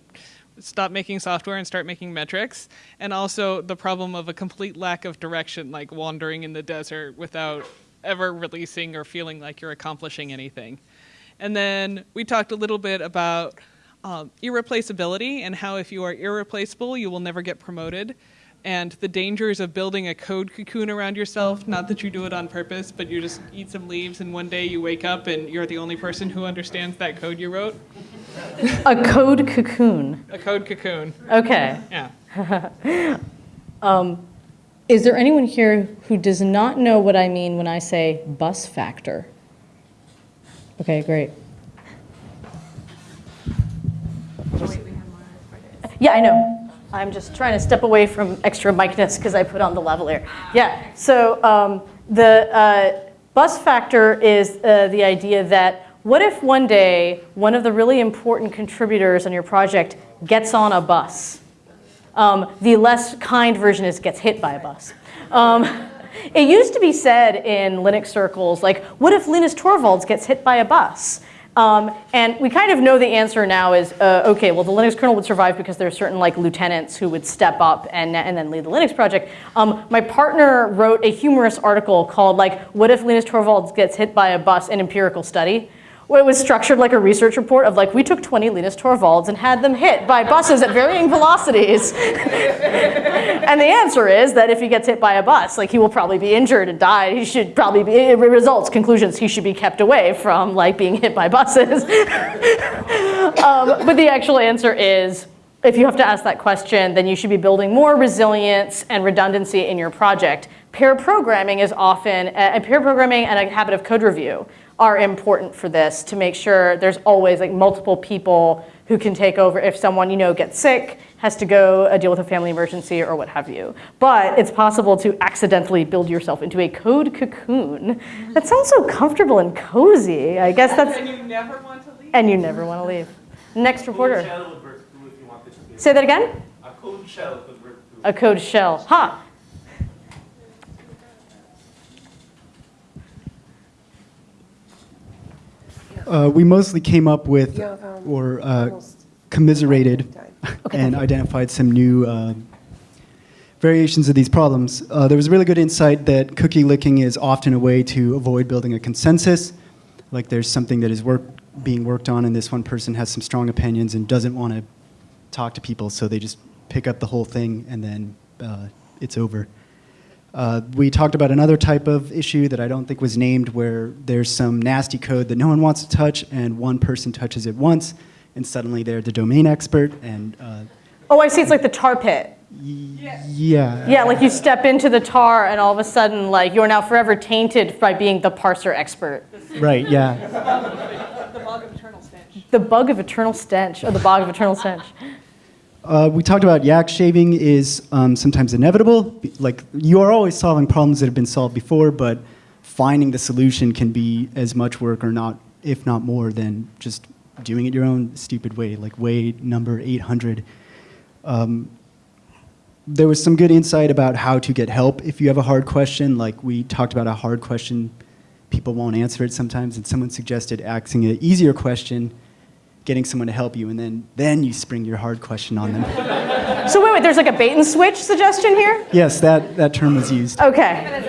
stop making software and start making metrics, and also the problem of a complete lack of direction, like wandering in the desert without ever releasing or feeling like you're accomplishing anything. And then we talked a little bit about um, irreplaceability and how if you are irreplaceable, you will never get promoted. And the dangers of building a code cocoon around yourself, not that you do it on purpose, but you just eat some leaves and one day you wake up and you're the only person who understands that code you wrote. *laughs* A code cocoon. A code cocoon. Okay. Yeah. *laughs* Um, is there anyone here who does not know what I mean when I say bus factor? Okay, great. Yeah, I know. I'm just trying to step away from extra micness because I put on the lavalier. Yeah, so um, the uh, bus factor is uh, the idea that what if one day one of the really important contributors on your project gets on a bus? Um, the less kind version is gets hit by a bus. Um, *laughs* it used to be said in Linux circles, like, what if Linus Torvalds gets hit by a bus? Um, and we kind of know the answer now is, uh, okay, well, the Linux kernel would survive because there are certain like lieutenants who would step up and, and then lead the Linux project. Um, my partner wrote a humorous article called like, what if Linus Torvalds gets hit by a bus, an empirical study? Where it was structured like a research report of like, we took 20 Linus Torvalds and had them hit by buses at varying velocities. *laughs* and the answer is that if he gets hit by a bus, like he will probably be injured and die. He should probably be, results, conclusions, he should be kept away from like being hit by buses. *laughs* um, but the actual answer is, if you have to ask that question, then you should be building more resilience and redundancy in your project. Pair programming is often, uh, pair programming and a habit of code review are important for this to make sure there's always like multiple people who can take over if someone you know gets sick, has to go uh, deal with a family emergency or what have you. But it's possible to accidentally build yourself into a code cocoon. That sounds so comfortable and cozy. I guess *laughs* that's. And you never want to leave. And you never want to leave. Next reporter. Code shell would work too if you wanted to build. Say that again? A code shell could work too. A code shell. Ha! Uh, we mostly came up with or uh, commiserated and identified some new uh, variations of these problems. Uh, there was really good insight that cookie licking is often a way to avoid building a consensus. Like there's something that is work, being worked on, and this one person has some strong opinions and doesn't want to talk to people, so they just pick up the whole thing and then uh, it's over. Uh, we talked about another type of issue that I don't think was named where there's some nasty code that no one wants to touch and one person touches it once and suddenly they're the domain expert and uh, Oh, I see. It's like the tar pit. yeah. Yeah, like you step into the tar and all of a sudden, like you're now forever tainted by being the parser expert. Right, yeah. The bug of eternal stench. The bug of eternal stench, or the bog of eternal stench. Uh, we talked about yak shaving is um, sometimes inevitable. Like you are always solving problems that have been solved before, but finding the solution can be as much work or not, if not more, than just doing it your own stupid way, like way number 800. Um, there was some good insight about how to get help if you have a hard question. Like we talked about a hard question, people won't answer it sometimes, and someone suggested asking an easier question, getting someone to help you, and then then you spring your hard question on them. So wait, wait. There's like a bait and switch suggestion here. yes, that, that term was used. Okay.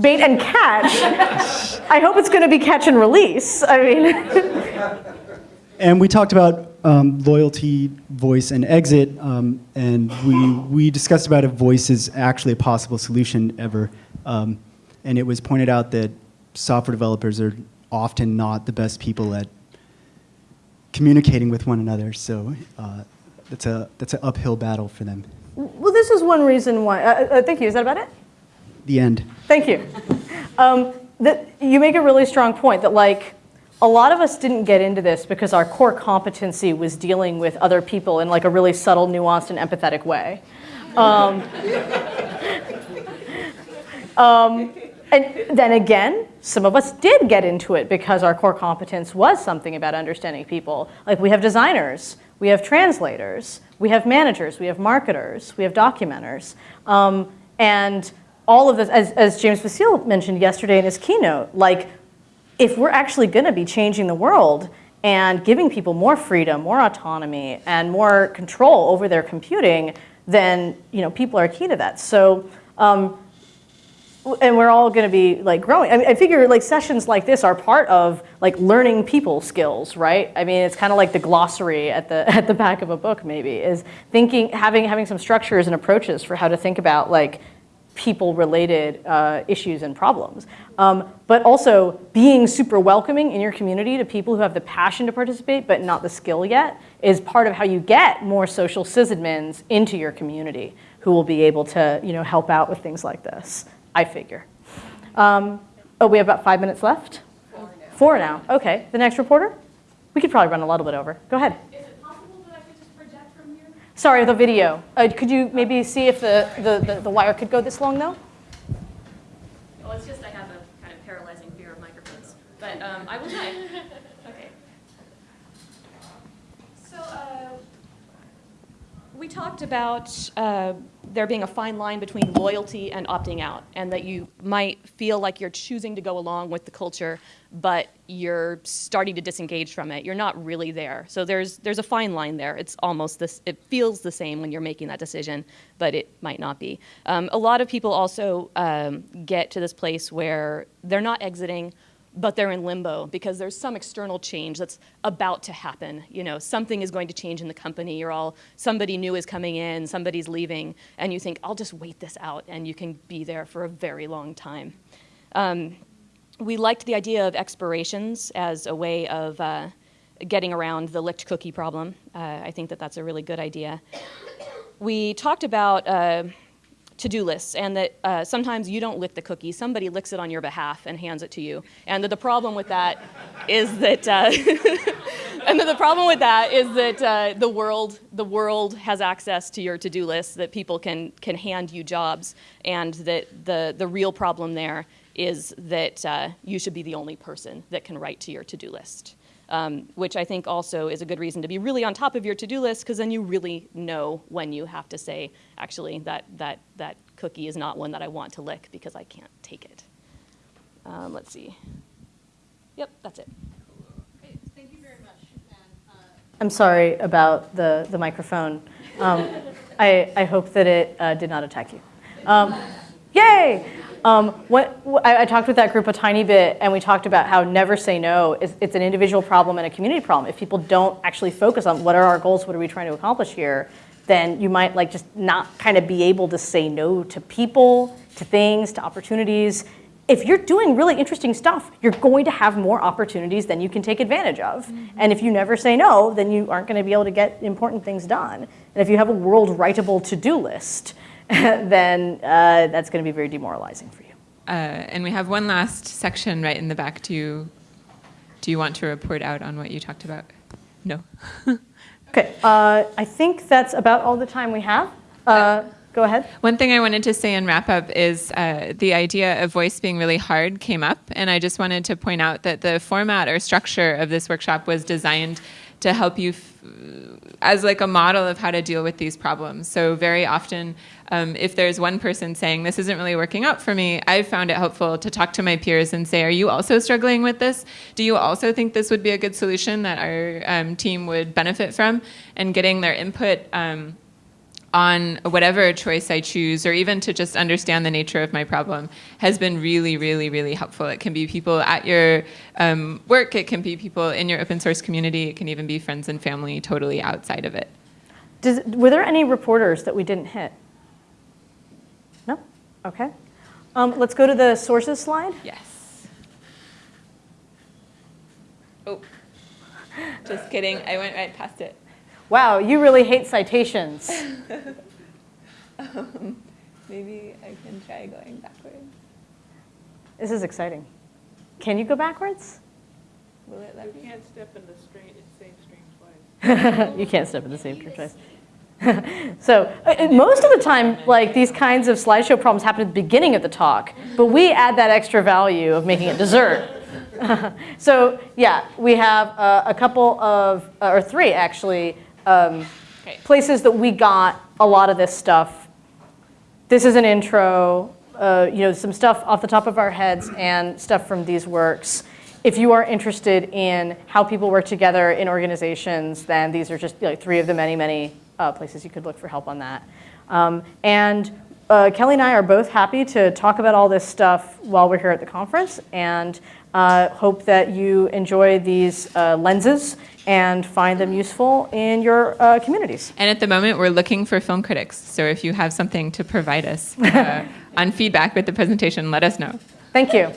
Bait and catch. I hope it's going to be catch and release. I mean, *laughs* And we talked about um, loyalty, voice, and exit, um, and we, we discussed about if voice is actually a possible solution ever. Um, and it was pointed out that software developers are often not the best people at communicating with one another, so uh, that's, a, that's an uphill battle for them. well, this is one reason why. Uh, uh, thank you. Is that about it? The end. Thank you. *laughs* Um, that you make a really strong point that like a lot of us didn't get into this because our core competency was dealing with other people in like a really subtle, nuanced, and empathetic way. Um, *laughs* um, and then again, some of us did get into it because our core competence was something about understanding people. Like we have designers, we have translators, we have managers, we have marketers, we have documenters. Um, and all of this, as, as James Vasile mentioned yesterday in his keynote, like if we're actually going to be changing the world and giving people more freedom, more autonomy, and more control over their computing, then you know people are key to that. So um, and we're all going to be like growing. I, mean, I figure like sessions like this are part of like learning people skills, right? I mean, it's kind of like the glossary at the *laughs* at the back of a book, maybe is thinking, having having some structures and approaches for how to think about like people-related uh, issues and problems. Um, but also being super welcoming in your community to people who have the passion to participate but not the skill yet is part of how you get more social sysadmins into your community who will be able to you know, help out with things like this. I figure. Um, oh, we have about five minutes left? Four now. Four now, okay. The next reporter? We could probably run a little bit over. Go ahead. Is it possible that I could just project from here? Sorry, the video. Uh, could you maybe see if the, the, the, the wire could go this long though? Well, it's just I have a kind of paralyzing fear of microphones. But um, I will try. *laughs* okay. So uh, we talked about uh, there being a fine line between loyalty and opting out, and that you might feel like you're choosing to go along with the culture, but you're starting to disengage from it. You're not really there. So there's there's a fine line there. It's almost this. It feels the same when you're making that decision, but it might not be. Um, a lot of people also um, get to this place where they're not exiting but they're in limbo because there's some external change that's about to happen. You know, something is going to change in the company. You're all somebody new is coming in, somebody's leaving, and you think, I'll just wait this out, and you can be there for a very long time. Um, we liked the idea of expirations as a way of uh, getting around the licked cookie problem. Uh, I think that that's a really good idea. We talked about. Uh, to-do lists and that uh, sometimes you don't lick the cookie somebody licks it on your behalf and hands it to you. And that the problem with that is that uh, *laughs* and that the problem with that is that uh, the world the world has access to your to-do list that people can can hand you jobs and that the the real problem there is that uh, you should be the only person that can write to your to-do list um, which I think also is a good reason to be really on top of your to-do list because then you really know when you have to say, actually, that, that, that cookie is not one that I want to lick because I can't take it. Um, let's see. Yep, that's it. Thank you very much. uh, I'm sorry about the, the microphone. Um, *laughs* I, I hope that it uh, did not attack you. Um, yay! Um, what, I, I, talked with that group a tiny bit, and we talked about how never say no is it's an individual problem and a community problem. If people don't actually focus on what are our goals, what are we trying to accomplish here, then you might like just not kind of be able to say no to people, to things, to opportunities. If you're doing really interesting stuff, you're going to have more opportunities than you can take advantage of. Mm-hmm. And if you never say no, then you aren't going to be able to get important things done. And if you have a world writable to-do list, *laughs* then uh, that's going to be very demoralizing for you. Uh, and we have one last section right in the back. Do you, do you want to report out on what you talked about? No. *laughs* okay. Uh, I think that's about all the time we have. Uh, go ahead. One thing I wanted to say in wrap up is uh, the idea of voice being really hard came up, and I just wanted to point out that the format or structure of this workshop was designed to help you as like a model of how to deal with these problems. So very often, um, if there's one person saying this isn't really working out for me, I've found it helpful to talk to my peers and say, are you also struggling with this? Do you also think this would be a good solution that our um, team would benefit from? And getting their input um, on whatever choice I choose, or even to just understand the nature of my problem, has been really, really, really helpful. It can be people at your um, work, it can be people in your open source community, it can even be friends and family totally outside of it. Does, were there any reporters that we didn't hit? No? Okay. Um, let's go to the sources slide. Yes. Oh, just kidding. I went right past it. Wow, you really hate citations. *laughs* um, maybe I can try going backwards. This is exciting. Can you go backwards? Will it let you me? can't step in the stream, same stream twice. *laughs* you can't step in the same stream twice. *laughs* so uh, most of the time, like these kinds of slideshow problems happen at the beginning of the talk, but we add that extra value of making it dessert. *laughs* so yeah, we have uh, a couple of, uh, or three actually, um, places that we got a lot of this stuff. This is an intro, uh, you know, some stuff off the top of our heads and stuff from these works. If you are interested in how people work together in organizations, then these are just like three of the many, many uh, places you could look for help on that. Um, and uh, Kelly and I are both happy to talk about all this stuff while we're here at the conference and uh, hope that you enjoy these uh, lenses and find them useful in your uh, communities. And at the moment, we're looking for film critics. So if you have something to provide us uh, *laughs* on feedback with the presentation, let us know. Thank you.